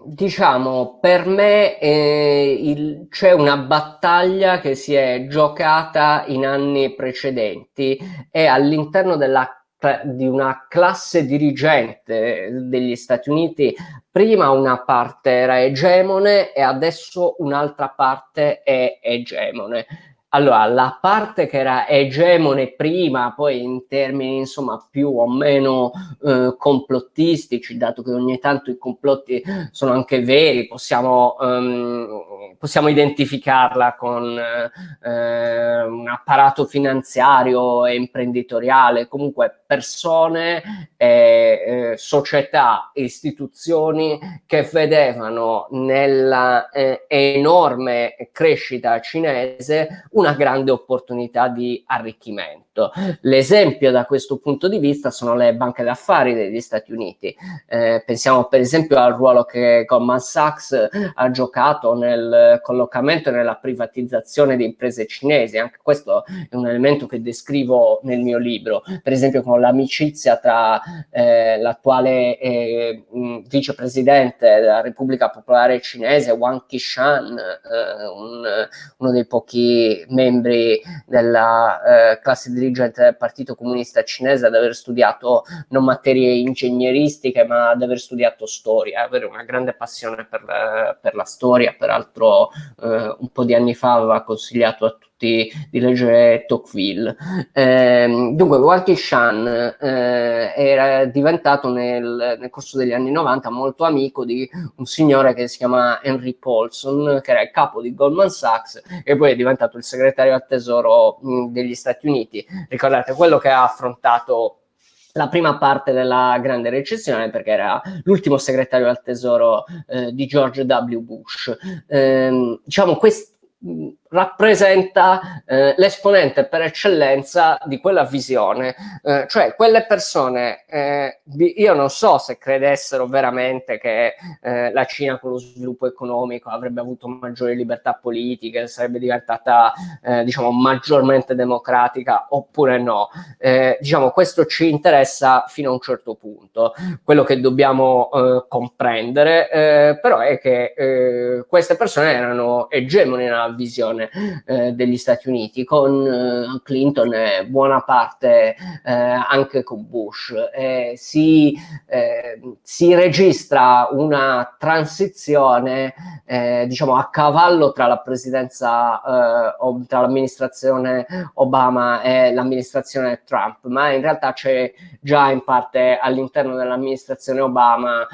diciamo, per me eh, c'è una battaglia che si è giocata in anni precedenti e all'interno di una classe dirigente degli Stati Uniti, prima una parte era egemone e adesso un'altra parte è egemone. Allora, la parte che era egemone prima, poi in termini insomma più o meno eh, complottistici, dato che ogni tanto i complotti sono anche veri, possiamo, um, possiamo identificarla con eh, un apparato finanziario e imprenditoriale, comunque persone, eh, società, istituzioni che vedevano nella eh, enorme crescita cinese una grande opportunità di arricchimento. L'esempio da questo punto di vista sono le banche d'affari degli Stati Uniti. Eh, pensiamo per esempio al ruolo che Goldman Sachs ha giocato nel collocamento e nella privatizzazione di imprese cinesi. Anche questo è un elemento che descrivo nel mio libro. Per esempio con l'amicizia tra eh, l'attuale eh, vicepresidente della Repubblica Popolare Cinese, Wang Qishan, eh, un, uno dei pochi membri della eh, classe dirigente del Partito Comunista Cinese ad aver studiato non materie ingegneristiche ma ad aver studiato storia, avere una grande passione per, per la storia, peraltro eh, un po' di anni fa aveva consigliato a tutti tutti di leggere Tocqueville. Eh, dunque, Walkie Shan eh, era diventato nel, nel, corso degli anni 90 molto amico di un signore che si chiama Henry Paulson, che era il capo di Goldman Sachs e poi è diventato il segretario al tesoro mh, degli Stati Uniti. Ricordate, quello che ha affrontato la prima parte della grande recessione perché era l'ultimo segretario al tesoro eh, di George W. Bush. Eh, diciamo, questi rappresenta eh, l'esponente per eccellenza di quella visione, eh, cioè quelle persone, eh, io non so se credessero veramente che eh, la Cina con lo sviluppo economico avrebbe avuto maggiori libertà politiche, sarebbe diventata eh, diciamo maggiormente democratica oppure no, eh, diciamo questo ci interessa fino a un certo punto, quello che dobbiamo comprendere però è che queste persone erano egemoni nella visione eh, degli Stati Uniti, con eh, Clinton e buona parte eh, anche con Bush. Si, eh, si, registra una transizione eh, diciamo a cavallo tra la presidenza, eh, tra l'amministrazione Obama e l'amministrazione Trump, ma in realtà c'è già in parte all'interno dell'amministrazione Obama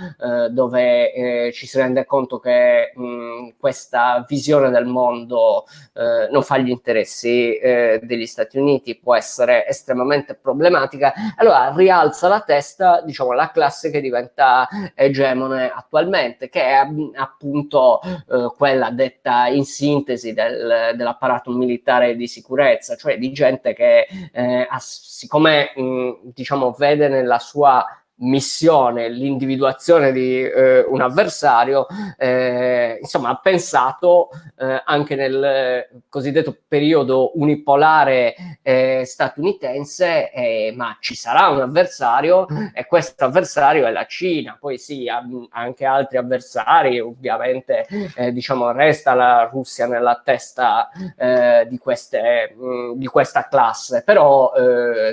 dove ci si rende conto che mh, questa visione del mondo eh, non fa gli interessi eh, degli Stati Uniti, può essere estremamente problematica, allora rialza la testa, diciamo, la classe che diventa egemone attualmente, che è appunto eh, quella detta in sintesi del, dell'apparato militare di sicurezza, cioè di gente che eh, siccome mh, diciamo vede nella sua missione, l'individuazione di eh, un avversario, eh, insomma ha pensato eh, anche nel cosiddetto periodo unipolare eh, statunitense, eh, ma ci sarà un avversario e questo avversario è la Cina, poi sì, ha anche altri avversari, ovviamente eh, diciamo resta la Russia nella testa di, queste, mh, di questa classe, però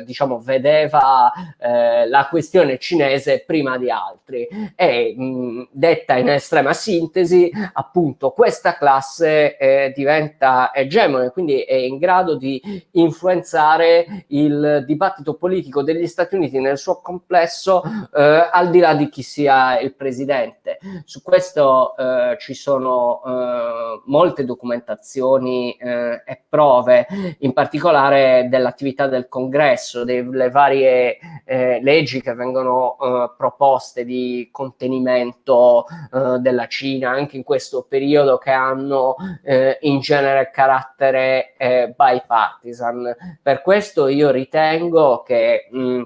diciamo vedeva la questione cinese cinese prima di altri. E mh, detta in estrema sintesi appunto questa classe eh, diventa egemone quindi è in grado di influenzare il dibattito politico degli Stati Uniti nel suo complesso eh, al di là di chi sia il presidente. Su questo eh, ci sono eh, molte documentazioni eh, e prove in particolare dell'attività del congresso delle varie eh, leggi che vengono eh, proposte di contenimento eh, della Cina anche in questo periodo che hanno eh, in genere carattere eh, bipartisan. Per questo io ritengo che mh,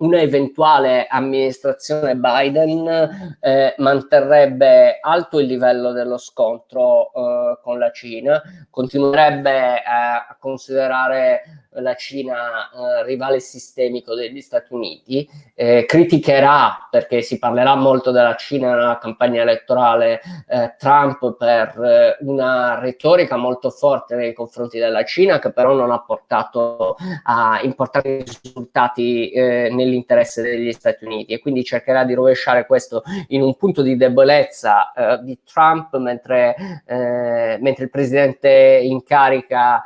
una eventuale amministrazione Biden eh, manterrebbe alto il livello dello scontro eh, con la Cina, continuerebbe eh, a considerare la Cina eh, rivale sistemico degli Stati Uniti, eh, criticherà, perché si parlerà molto della Cina nella campagna elettorale, eh, Trump per eh, una retorica molto forte nei confronti della Cina, che però non ha portato a importanti risultati eh, nell'interesse degli Stati Uniti e quindi cercherà di rovesciare questo in un punto di debolezza eh, di Trump mentre, mentre il presidente in carica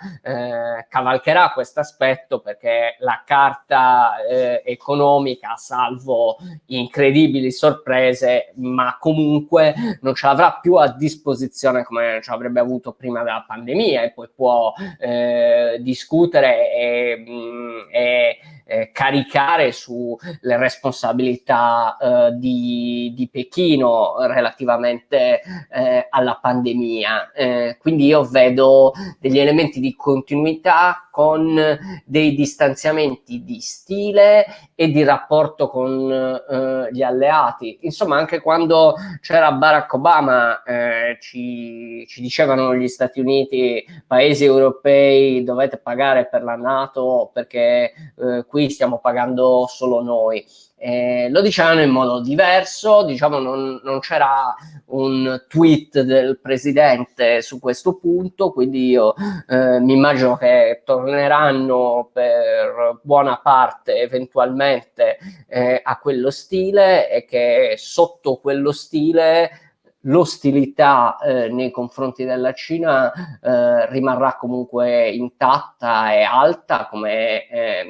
cavalcherà questa questo aspetto perché la carta eh, economica, salvo incredibili sorprese, ma comunque non ce l'avrà più a disposizione come ce l'avrebbe avuto prima della pandemia e poi può eh, discutere e, mh, mm, e eh, caricare sulle responsabilità eh, di, di, Pechino relativamente eh, alla pandemia. Eh, quindi io vedo degli elementi di continuità con dei distanziamenti di stile e di rapporto con eh, gli alleati. Insomma, anche quando c'era Barack Obama eh, ci, ci dicevano gli Stati Uniti, paesi europei, dovete pagare per la Nato perché eh, qui stiamo pagando solo noi. Eh, lo dicevano in modo diverso, diciamo non, non c'era un tweet del presidente su questo punto, quindi io eh, mi immagino che torneranno per buona parte eventualmente eh, a quello stile e che sotto quello stile l'ostilità eh, nei confronti della Cina eh, rimarrà comunque intatta e alta come eh,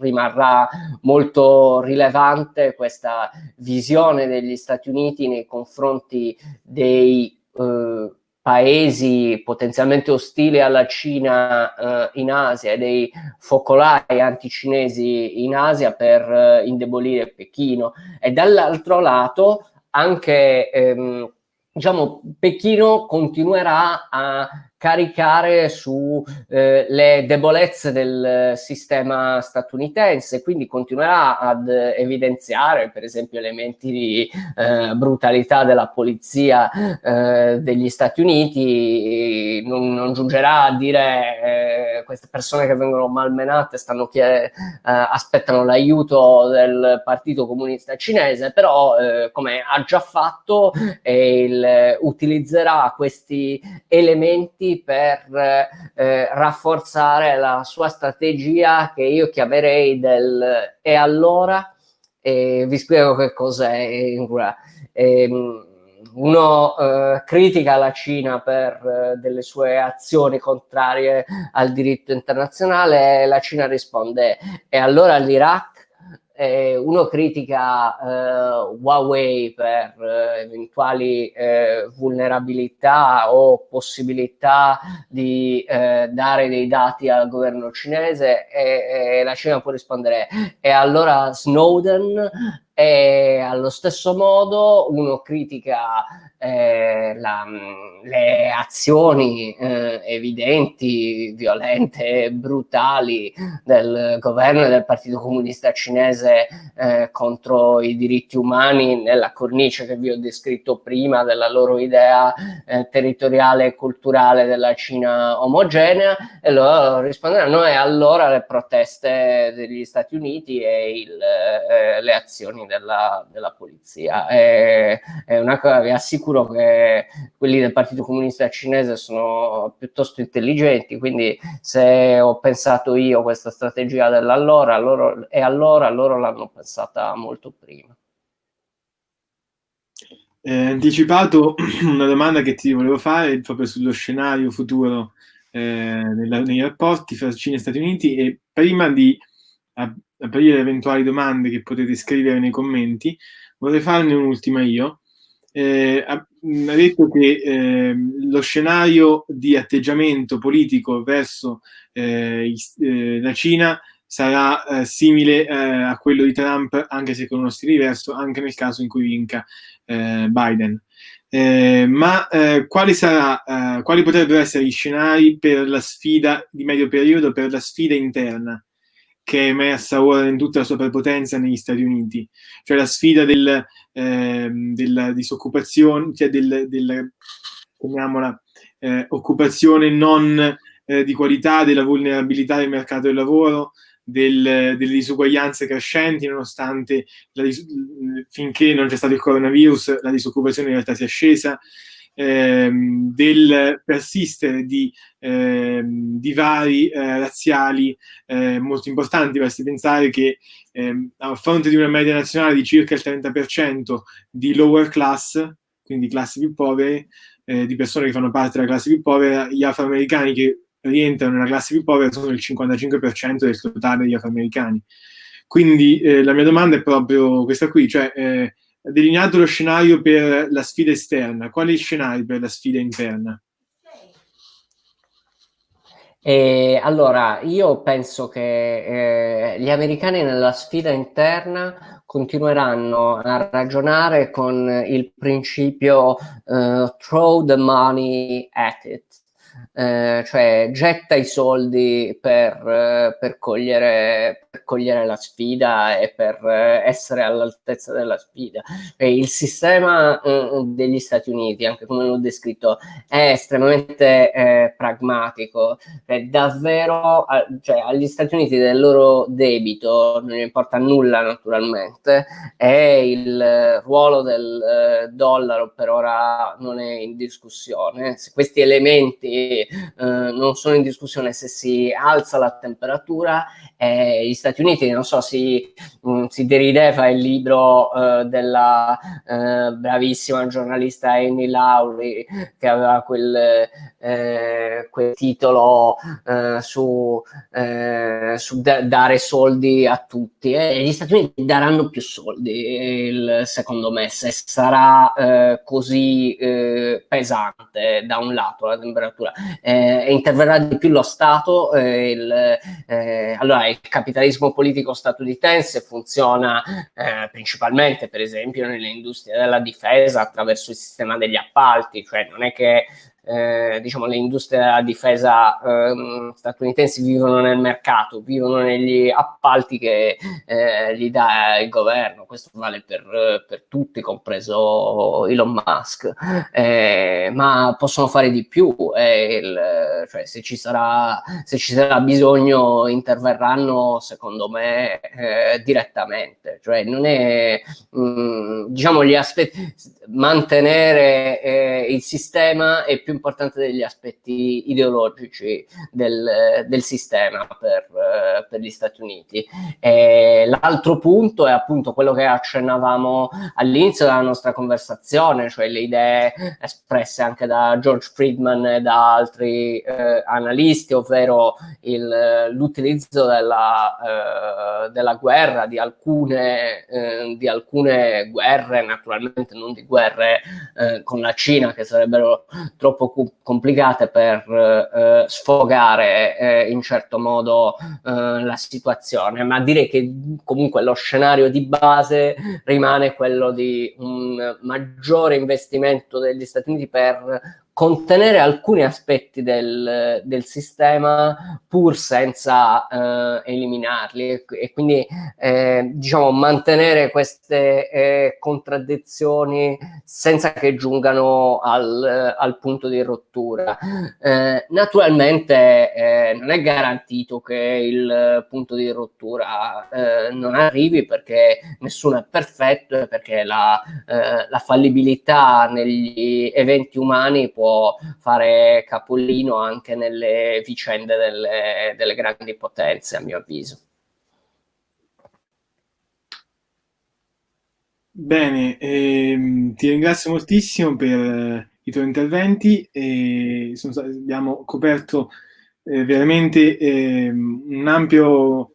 rimarrà molto rilevante questa visione degli Stati Uniti nei confronti dei eh, paesi potenzialmente ostili alla Cina eh, in Asia e dei focolai anticinesi in Asia per eh, indebolire Pechino. E dall'altro lato anche ehm, diciamo Pechino continuerà a caricare sulle eh, debolezze del sistema statunitense, quindi continuerà ad evidenziare per esempio elementi di eh, brutalità della polizia eh, degli Stati Uniti, non, non giungerà a dire eh, queste persone che vengono malmenate stanno eh, aspettano l'aiuto del Partito Comunista Cinese, però eh, come ha già fatto il, utilizzerà questi elementi per eh, rafforzare la sua strategia che io chiamerei del e allora? E vi spiego che cos'è ehm, uno eh, critica la Cina per eh, delle sue azioni contrarie al diritto internazionale e la Cina risponde e allora l'Iraq eh, uno critica eh, Huawei per eh, eventuali eh, vulnerabilità o possibilità di eh, dare dei dati al governo cinese e, e la Cina può rispondere e allora Snowden e allo stesso modo? Uno critica eh, la, le azioni eh, evidenti, violente, brutali del governo e del Partito Comunista Cinese eh, contro i diritti umani nella cornice che vi ho descritto prima della loro idea eh, territoriale e culturale della Cina omogenea e loro risponderanno e allora le proteste degli Stati Uniti e il, eh, le azioni della, della polizia. È, è, una cosa, vi assicuro che quelli del Partito Comunista Cinese sono piuttosto intelligenti, quindi se ho pensato io questa strategia dell'allora, loro, e allora loro l'hanno pensata molto prima. Eh, anticipato <clears throat> una domanda che ti volevo fare proprio sullo scenario futuro eh, nella, nei rapporti fra Cina e Stati Uniti e prima di aprire eventuali domande che potete scrivere nei commenti, vorrei farne un'ultima io. Eh, ha, ha, detto che eh, lo scenario di atteggiamento politico verso eh, eh la Cina sarà eh, simile eh, a quello di Trump, anche se con uno stile diverso, anche nel caso in cui vinca Biden. ma quali, sarà, quali potrebbero essere gli scenari per la sfida di medio periodo, per la sfida interna che è emersa ora in tutta la sua prepotenza negli Stati Uniti, cioè la sfida del, eh, della disoccupazione, cioè del, del chiamiamola, eh, occupazione non eh, di qualità, della vulnerabilità del mercato del lavoro, del, delle disuguaglianze crescenti, nonostante la, finché non c'è stato il coronavirus la disoccupazione in realtà sia scesa, ehm, del persistere di ehm, divari eh, razziali eh, molto importanti. Basti pensare che ehm, a fronte di una media nazionale di circa il 30% di lower class, quindi classi più povere, eh, di persone che fanno parte della classe più povera, gli afroamericani che rientrano nella classe più povera sono il 55% del totale degli afroamericani. Quindi eh, la mia domanda è proprio questa qui, cioè eh, delineato lo scenario per la sfida esterna, quali scenari per la sfida interna? E allora, io penso che eh, gli americani nella sfida interna continueranno a ragionare con il principio uh, throw the money at it, eh, cioè getta i soldi per, eh, per, cogliere, per, cogliere, la sfida e per eh, essere all'altezza della sfida. E il sistema eh, degli Stati Uniti, anche come l'ho descritto, è estremamente eh, pragmatico, è davvero, cioè, agli Stati Uniti del loro debito, non importa nulla naturalmente, e il ruolo del dollaro per ora non è in discussione. Se questi elementi eh, non sono in discussione se si alza la temperatura e gli Stati Uniti, non so, si, mh, si derideva il libro eh, della eh, bravissima giornalista Annie Lowry che aveva quel, eh, quel titolo eh, su, su dare soldi a tutti e gli Stati Uniti daranno più soldi, il, secondo me, se sarà così pesante da un lato la temperatura eh, interverrà di più lo Stato. Eh, il, eh, allora, il capitalismo politico statunitense funziona eh, principalmente, per esempio, nell'industria della difesa attraverso il sistema degli appalti, cioè non è che eh, diciamo, le industrie della difesa eh, statunitensi vivono nel mercato, vivono negli appalti che eh, gli dà il governo, questo vale per, per tutti, compreso Elon Musk, eh, ma possono fare di più, il, cioè, se, ci sarà, se ci sarà bisogno interverranno secondo me eh, direttamente, cioè non è, mh, mm, diciamo, gli aspetti, mantenere eh, il sistema è più importante degli aspetti ideologici del, del sistema per, per, gli Stati Uniti. l'altro punto è appunto quello che accennavamo all'inizio della nostra conversazione, cioè le idee espresse anche da George Friedman e da altri eh, analisti, ovvero l'utilizzo della, eh, della, guerra, di alcune, eh, di alcune guerre, naturalmente non di guerre eh, con la Cina che sarebbero troppo troppo complicate per eh, sfogare eh, in certo modo eh, la situazione, ma direi che comunque lo scenario di base rimane quello di un maggiore investimento degli Stati Uniti per contenere alcuni aspetti del, del sistema pur senza eh, eliminarli e, e quindi eh, diciamo mantenere queste eh, contraddizioni senza che giungano al, al punto di rottura. Eh, naturalmente eh, non è garantito che il punto di rottura eh, non arrivi perché nessuno è perfetto e perché la, la fallibilità negli eventi umani può fare capolino anche nelle vicende delle, delle grandi potenze, a mio avviso. Bene, ehm, ti ringrazio moltissimo per eh, i tuoi interventi e abbiamo coperto eh, veramente eh, un ampio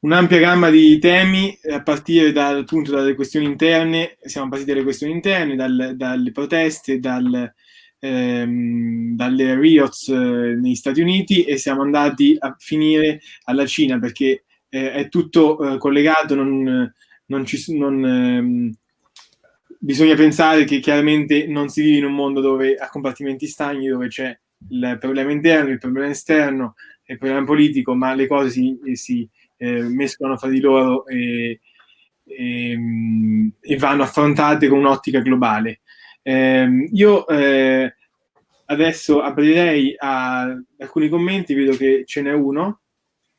un'ampia gamma di temi a partire dal appunto dalle questioni interne, siamo partiti dalle questioni interne, dal, dalle proteste, dal, ehm, dalle riots eh, negli Stati Uniti e siamo andati a finire alla Cina perché eh, è tutto eh, collegato, non, non ci, non, ehm, bisogna pensare che chiaramente non si vive in un mondo dove a compartimenti stagni, dove c'è il problema interno, il problema esterno, il problema politico, ma le cose si, si eh, mescolano fra di loro e, e, e vanno affrontate con un'ottica globale. Eh, io eh, adesso aprirei a alcuni commenti, vedo che ce n'è uno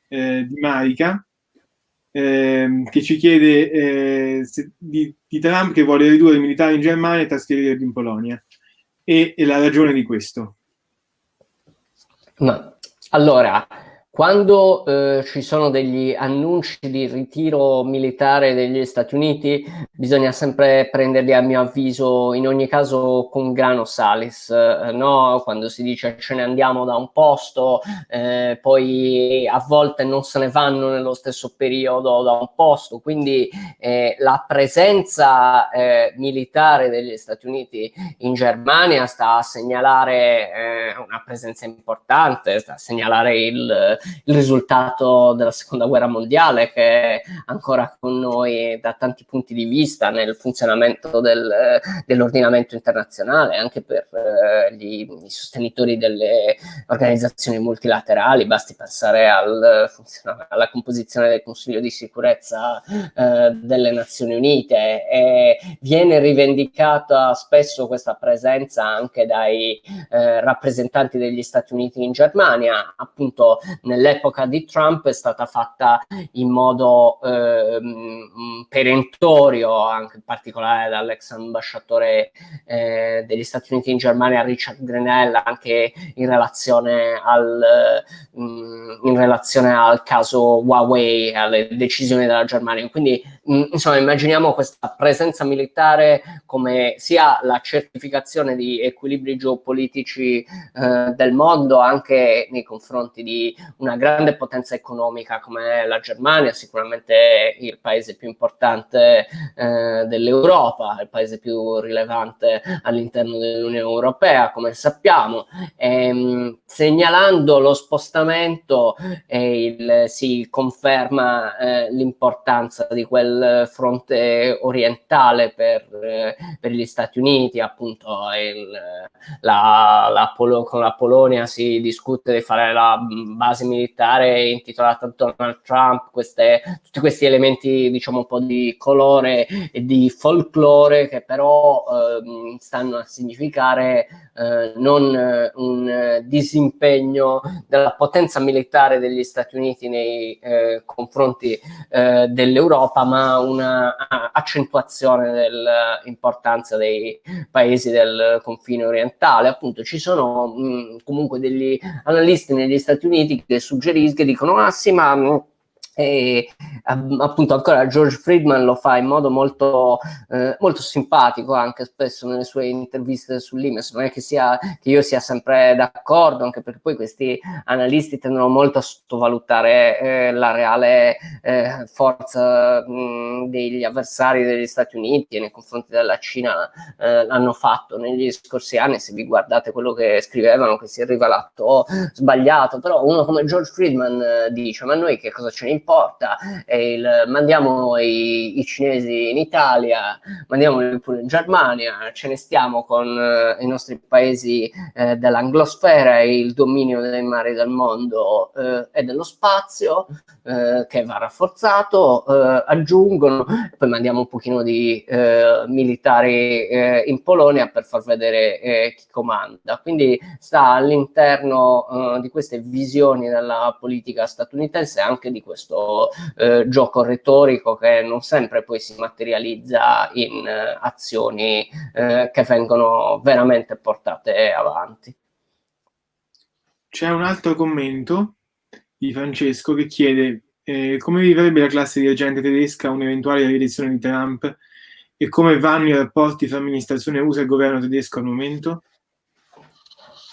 eh, di Marica ehm, che ci chiede eh, se, di, di, Trump che vuole ridurre i militari in Germania e trasferirli in Polonia e, e la ragione di questo. No. Allora, quando eh, ci sono degli annunci di ritiro militare degli Stati Uniti, bisogna sempre prenderli, a mio avviso, in ogni caso con grano salis, eh, no? Quando si dice ce ne andiamo da un posto, eh, poi a volte non se ne vanno nello stesso periodo da un posto, quindi eh, la presenza eh, militare degli Stati Uniti in Germania sta a segnalare eh, una presenza importante, sta a segnalare il il risultato della seconda guerra mondiale che è ancora con noi da tanti punti di vista nel funzionamento del, dell'ordinamento internazionale, anche per eh, gli, i sostenitori delle organizzazioni multilaterali, basti pensare al, alla composizione del Consiglio di sicurezza eh, delle Nazioni Unite e viene rivendicata spesso questa presenza anche dai eh, rappresentanti degli Stati Uniti in Germania, appunto nell'epoca di Trump è stata fatta in modo eh, perentorio, anche in particolare dall'ex ambasciatore eh, degli Stati Uniti in Germania Richard Grenell, anche in relazione al, mh, mm, in relazione al caso Huawei, alle decisioni della Germania. Quindi mh, insomma immaginiamo questa presenza militare come sia la certificazione di equilibri geopolitici eh, del mondo anche nei confronti di una grande potenza economica come la Germania, sicuramente il paese più importante eh, dell'Europa, il paese più rilevante all'interno dell'Unione Europea, come sappiamo, ehm, segnalando lo spostamento eh, il, si conferma eh, l'importanza di quel fronte orientale per, eh, per gli Stati Uniti, appunto il, la, la con la Polonia si discute di fare la base militare intitolata Donald Trump, queste, tutti questi elementi diciamo un po' di colore e di folklore che però eh, stanno a significare eh, non eh, un disimpegno della potenza militare degli Stati Uniti nei eh, confronti eh, dell'Europa, ma una accentuazione dell'importanza dei paesi del confine orientale. Appunto ci sono mh, comunque degli analisti negli Stati Uniti che suggeriscono, dicono ah sì ma e appunto ancora George Friedman lo fa in modo molto, eh, molto simpatico anche spesso nelle sue interviste sull'Imes non è che, sia, che io sia sempre d'accordo anche perché poi questi analisti tendono molto a sottovalutare eh, la reale eh, forza mh, degli avversari degli Stati Uniti e nei confronti della Cina eh, l'hanno fatto negli scorsi anni se vi guardate quello che scrivevano che si è rivelato sbagliato. Però uno come George Friedman eh, dice ma noi che cosa ce ne importa, il, mandiamo i, i, cinesi in Italia, mandiamoli pure in Germania, ce ne stiamo con eh, i nostri paesi eh, dell'anglosfera e il dominio dei mari del mondo eh, e dello spazio eh, che va rafforzato, eh, aggiungono, poi mandiamo un pochino di eh, militari in Polonia per far vedere chi comanda. Quindi sta all'interno di queste visioni della politica statunitense anche di questo gioco retorico che non sempre poi si materializza in azioni che vengono veramente portate avanti. C'è un altro commento di Francesco che chiede eh, come vivrebbe la classe dirigente tedesca un'eventuale rielezione di Trump e come vanno i rapporti fra amministrazione USA e governo tedesco al momento?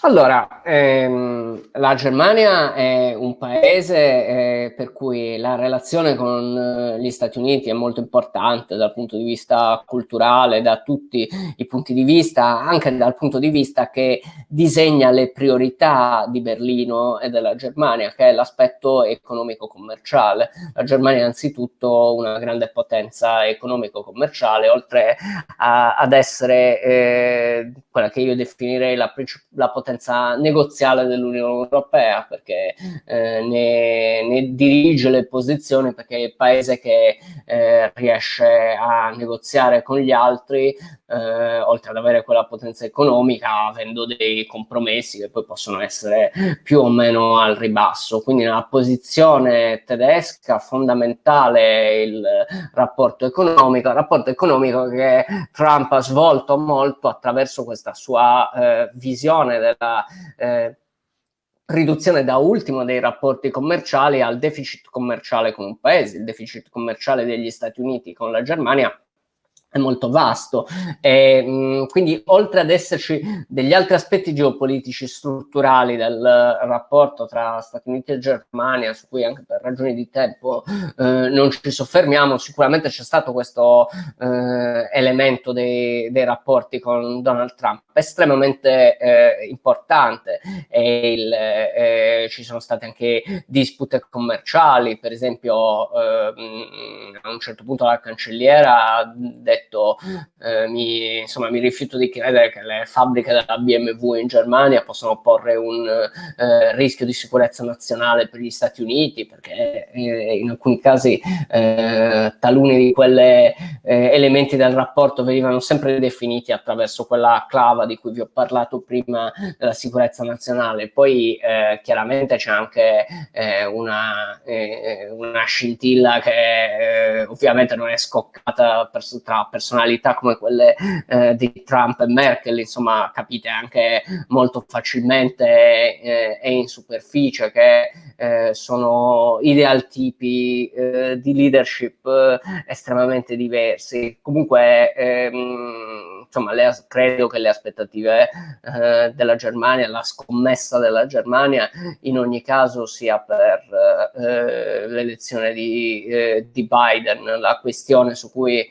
Allora, ehm, la Germania è un paese eh, per cui la relazione con eh, gli Stati Uniti è molto importante dal punto di vista culturale, da tutti i punti di vista, anche dal punto di vista che disegna le priorità di Berlino e della Germania, che è l'aspetto economico-commerciale. La Germania è anzitutto una grande potenza economico-commerciale, oltre a, ad essere eh, quella che io definirei la, la potenza potenza negoziale dell'Unione Europea perché eh, ne, ne, dirige le posizioni perché è il paese che eh, riesce a negoziare con gli altri eh, oltre ad avere quella potenza economica avendo dei compromessi che poi possono essere più o meno al ribasso. Quindi nella posizione tedesca fondamentale il rapporto economico rapporto economico che Trump ha svolto molto attraverso questa sua eh, visione del eh, riduzione da ultimo dei rapporti commerciali al deficit commerciale con un paese. Il deficit commerciale degli Stati Uniti con la Germania è molto vasto. E mh, quindi oltre ad esserci degli altri aspetti geopolitici strutturali del rapporto tra Stati Uniti e Germania su cui anche per ragioni di tempo eh, non ci soffermiamo sicuramente c'è stato questo eh, elemento dei, dei, rapporti con Donald Trump estremamente eh, importante. E il, eh, ci sono state anche dispute commerciali per esempio ehm, a un certo punto la cancelliera ha detto detto eh, mi, insomma, mi rifiuto di credere che le fabbriche della BMW in Germania possano porre un eh, rischio di sicurezza nazionale per gli Stati Uniti perché eh, in alcuni casi eh, taluni di quegli eh, elementi del rapporto venivano sempre definiti attraverso quella clava di cui vi ho parlato prima della sicurezza nazionale. Poi eh, chiaramente c'è anche una, una scintilla che ovviamente non è scoccata per, tra personalità come quelle eh, di Trump e Merkel, insomma, capite anche molto facilmente eh, e in superficie che eh, sono idealtipi eh, di leadership eh, estremamente diversi. Comunque, ehm, insomma, le, credo che le aspettative eh, della Germania, la scommessa della Germania, in ogni caso sia per l'elezione di, di, Biden, la questione su cui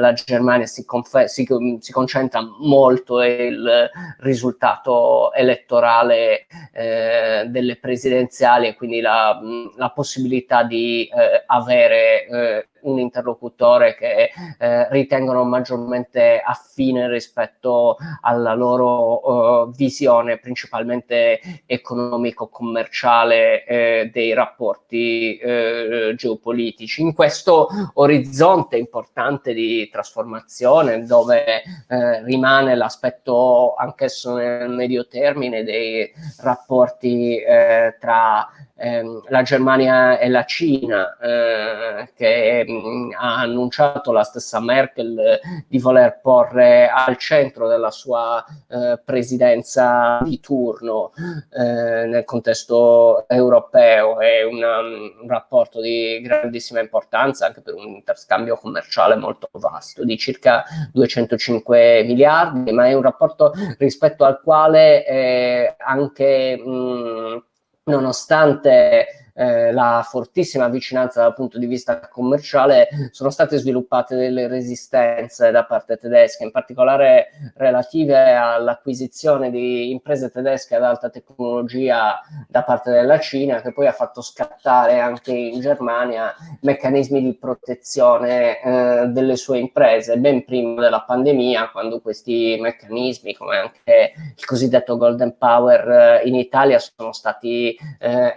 la Germania si, si, si, concentra molto il risultato elettorale eh, delle presidenziali e quindi la, la possibilità di eh, avere eh, un interlocutore che eh, ritengono maggiormente affine rispetto alla loro uh, visione principalmente economico-commerciale eh, dei rapporti eh, geopolitici. In questo orizzonte importante di trasformazione dove eh, rimane l'aspetto anch'esso nel medio termine dei rapporti eh, tra ehm, la Germania e la Cina eh, che mh, ha annunciato la stessa Merkel eh, di voler porre al centro della sua eh, presidenza di turno eh, nel contesto europeo. È una, un rapporto di grandissima importanza anche per un interscambio commerciale molto vasto di circa 205 miliardi ma è un rapporto rispetto al quale eh, anche mh, nonostante eh, la fortissima vicinanza dal punto di vista commerciale, sono state sviluppate delle resistenze da parte tedesca, in particolare relative all'acquisizione di imprese tedesche ad alta tecnologia da parte della Cina, che poi ha fatto scattare anche in Germania meccanismi di protezione eh, delle sue imprese, ben prima della pandemia, quando questi meccanismi, come anche il cosiddetto Golden Power eh, in Italia, sono stati eh,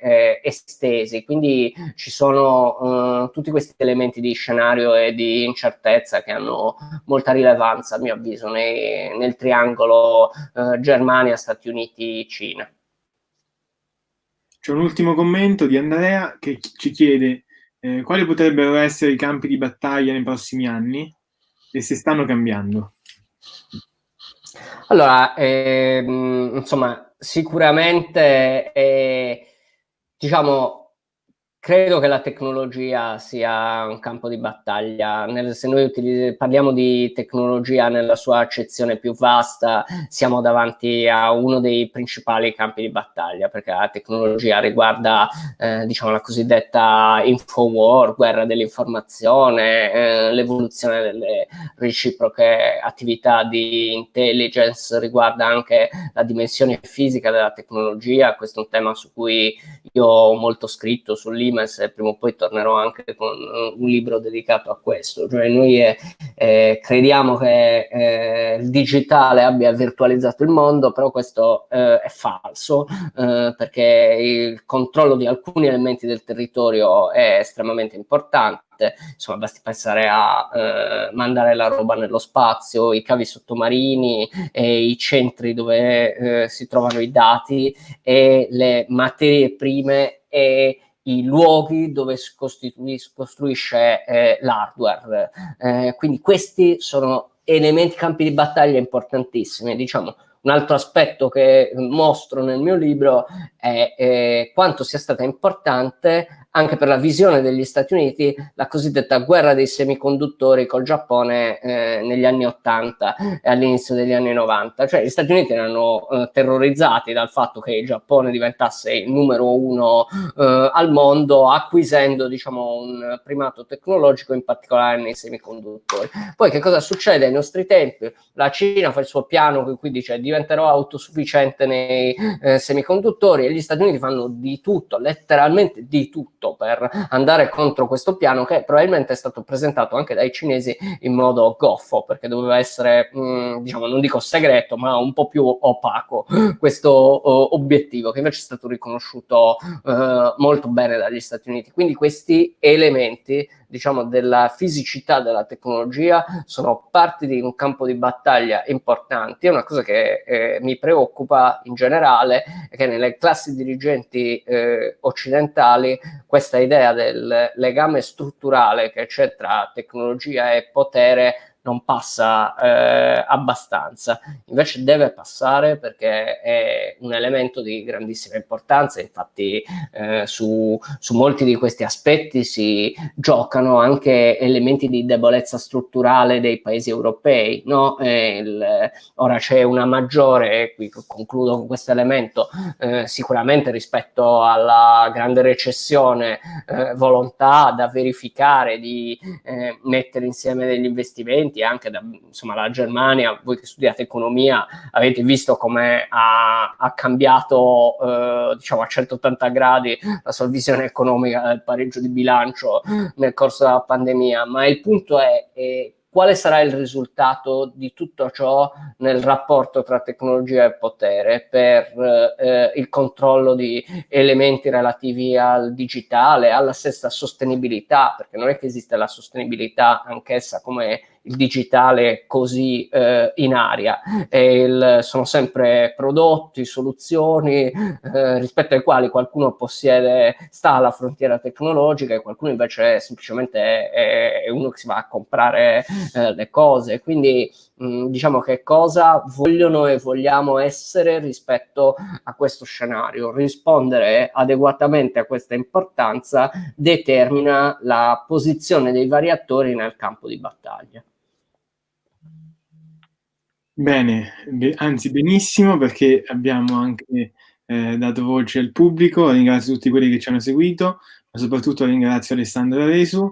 eh, estesi. Quindi ci sono eh, tutti questi elementi di scenario e di incertezza che hanno molta rilevanza, a mio avviso, nei, nel triangolo eh, Germania, Stati Uniti, Cina. C'è un ultimo commento di Andrea che ci chiede eh, quali potrebbero essere i campi di battaglia nei prossimi anni e se stanno cambiando. Allora, ehm, insomma, sicuramente, eh, diciamo, Credo che la tecnologia sia un campo di battaglia. Nel, se noi parliamo di tecnologia nella sua accezione più vasta, siamo davanti a uno dei principali campi di battaglia, perché la tecnologia riguarda eh, diciamo, la cosiddetta infowar, guerra dell'informazione, eh, l'evoluzione delle reciproche attività di intelligence, riguarda anche la dimensione fisica della tecnologia. Questo è un tema su cui io ho molto scritto sull'IMA Siemens e prima o poi tornerò anche con eh, un libro dedicato a questo. Cioè noi eh, eh, crediamo che eh, il digitale abbia virtualizzato il mondo, però questo eh, è falso eh, perché il controllo di alcuni elementi del territorio è estremamente importante insomma basti pensare a eh, mandare la roba nello spazio, i cavi sottomarini e i centri dove eh, si trovano i dati e le materie prime e i luoghi dove si costruisce eh, l'hardware. Eh, quindi questi sono elementi, campi di battaglia importantissimi. Diciamo, un altro aspetto che mostro nel mio libro è eh, quanto sia stata importante anche per la visione degli Stati Uniti la cosiddetta guerra dei semiconduttori col Giappone eh, negli anni 80 e all'inizio degli anni 90. Cioè gli Stati Uniti erano eh, terrorizzati dal fatto che il Giappone diventasse il numero uno eh, al mondo acquisendo diciamo un primato tecnologico in particolare nei semiconduttori. Poi che cosa succede ai nostri tempi? La Cina fa il suo piano che qui dice diventerò autosufficiente nei eh, semiconduttori e gli Stati Uniti fanno di tutto, letteralmente di tutto tutto per andare contro questo piano che probabilmente è stato presentato anche dai cinesi in modo goffo, perché doveva essere, mh, mm, diciamo, non dico segreto, ma un po' più opaco questo uh, obiettivo, che invece è stato riconosciuto uh, molto bene dagli Stati Uniti. Quindi questi elementi diciamo, della fisicità della tecnologia sono parte di un campo di battaglia importante. È una cosa che eh, mi preoccupa in generale è che nelle classi dirigenti eh, occidentali questa idea del legame strutturale che c'è tra tecnologia e potere non passa eh, abbastanza, invece deve passare perché è un elemento di grandissima importanza, infatti eh, su, su, molti di questi aspetti si giocano anche elementi di debolezza strutturale dei paesi europei, no? il, ora c'è una maggiore, e qui concludo con questo elemento, eh, sicuramente rispetto alla grande recessione, eh, volontà da verificare di eh, mettere insieme degli investimenti studenti anche da insomma, la Germania, voi che studiate economia avete visto come ha, ha cambiato eh, diciamo a 180 gradi la sua visione economica del pareggio di bilancio nel corso della pandemia, ma il punto è, è quale sarà il risultato di tutto ciò nel rapporto tra tecnologia e potere per eh, il controllo di elementi relativi al digitale, alla stessa sostenibilità, perché non è che esiste la sostenibilità anch'essa come il digitale così eh, in aria. Il, sono sempre prodotti, soluzioni eh, rispetto ai quali qualcuno possiede, sta alla frontiera tecnologica e qualcuno invece semplicemente è, è uno che si va a comprare eh, le cose. Quindi mh, mm, diciamo che cosa vogliono e vogliamo essere rispetto a questo scenario. Rispondere adeguatamente a questa importanza determina la posizione dei vari attori nel campo di battaglia. Bene, be anzi benissimo perché abbiamo anche eh, dato voce al pubblico, ringrazio tutti quelli che ci hanno seguito, ma soprattutto ringrazio Alessandro Resu.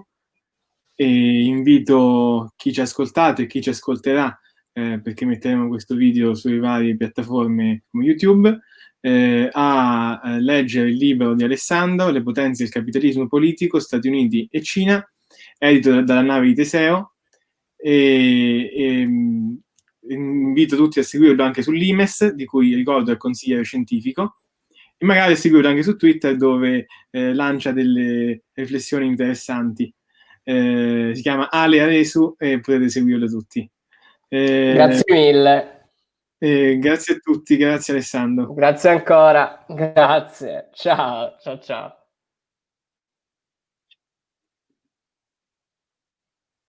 E invito chi ci ha ascoltato e chi ci ascolterà, eh, perché metteremo questo video sulle varie piattaforme come YouTube, eh, a eh, leggere il libro di Alessandro, Le potenze del capitalismo politico, Stati Uniti e Cina, edito dalla nave di Teseo, e, e invito tutti a seguirlo anche sull'IMES, di cui ricordo è il consigliere scientifico, e magari a seguirlo anche su Twitter dove eh, lancia delle riflessioni interessanti. Eh, si chiama Ale Aresu e potete seguirlo tutti. Eh, grazie mille. Eh, grazie a tutti, grazie Alessandro. Grazie ancora, grazie. Ciao, ciao, ciao.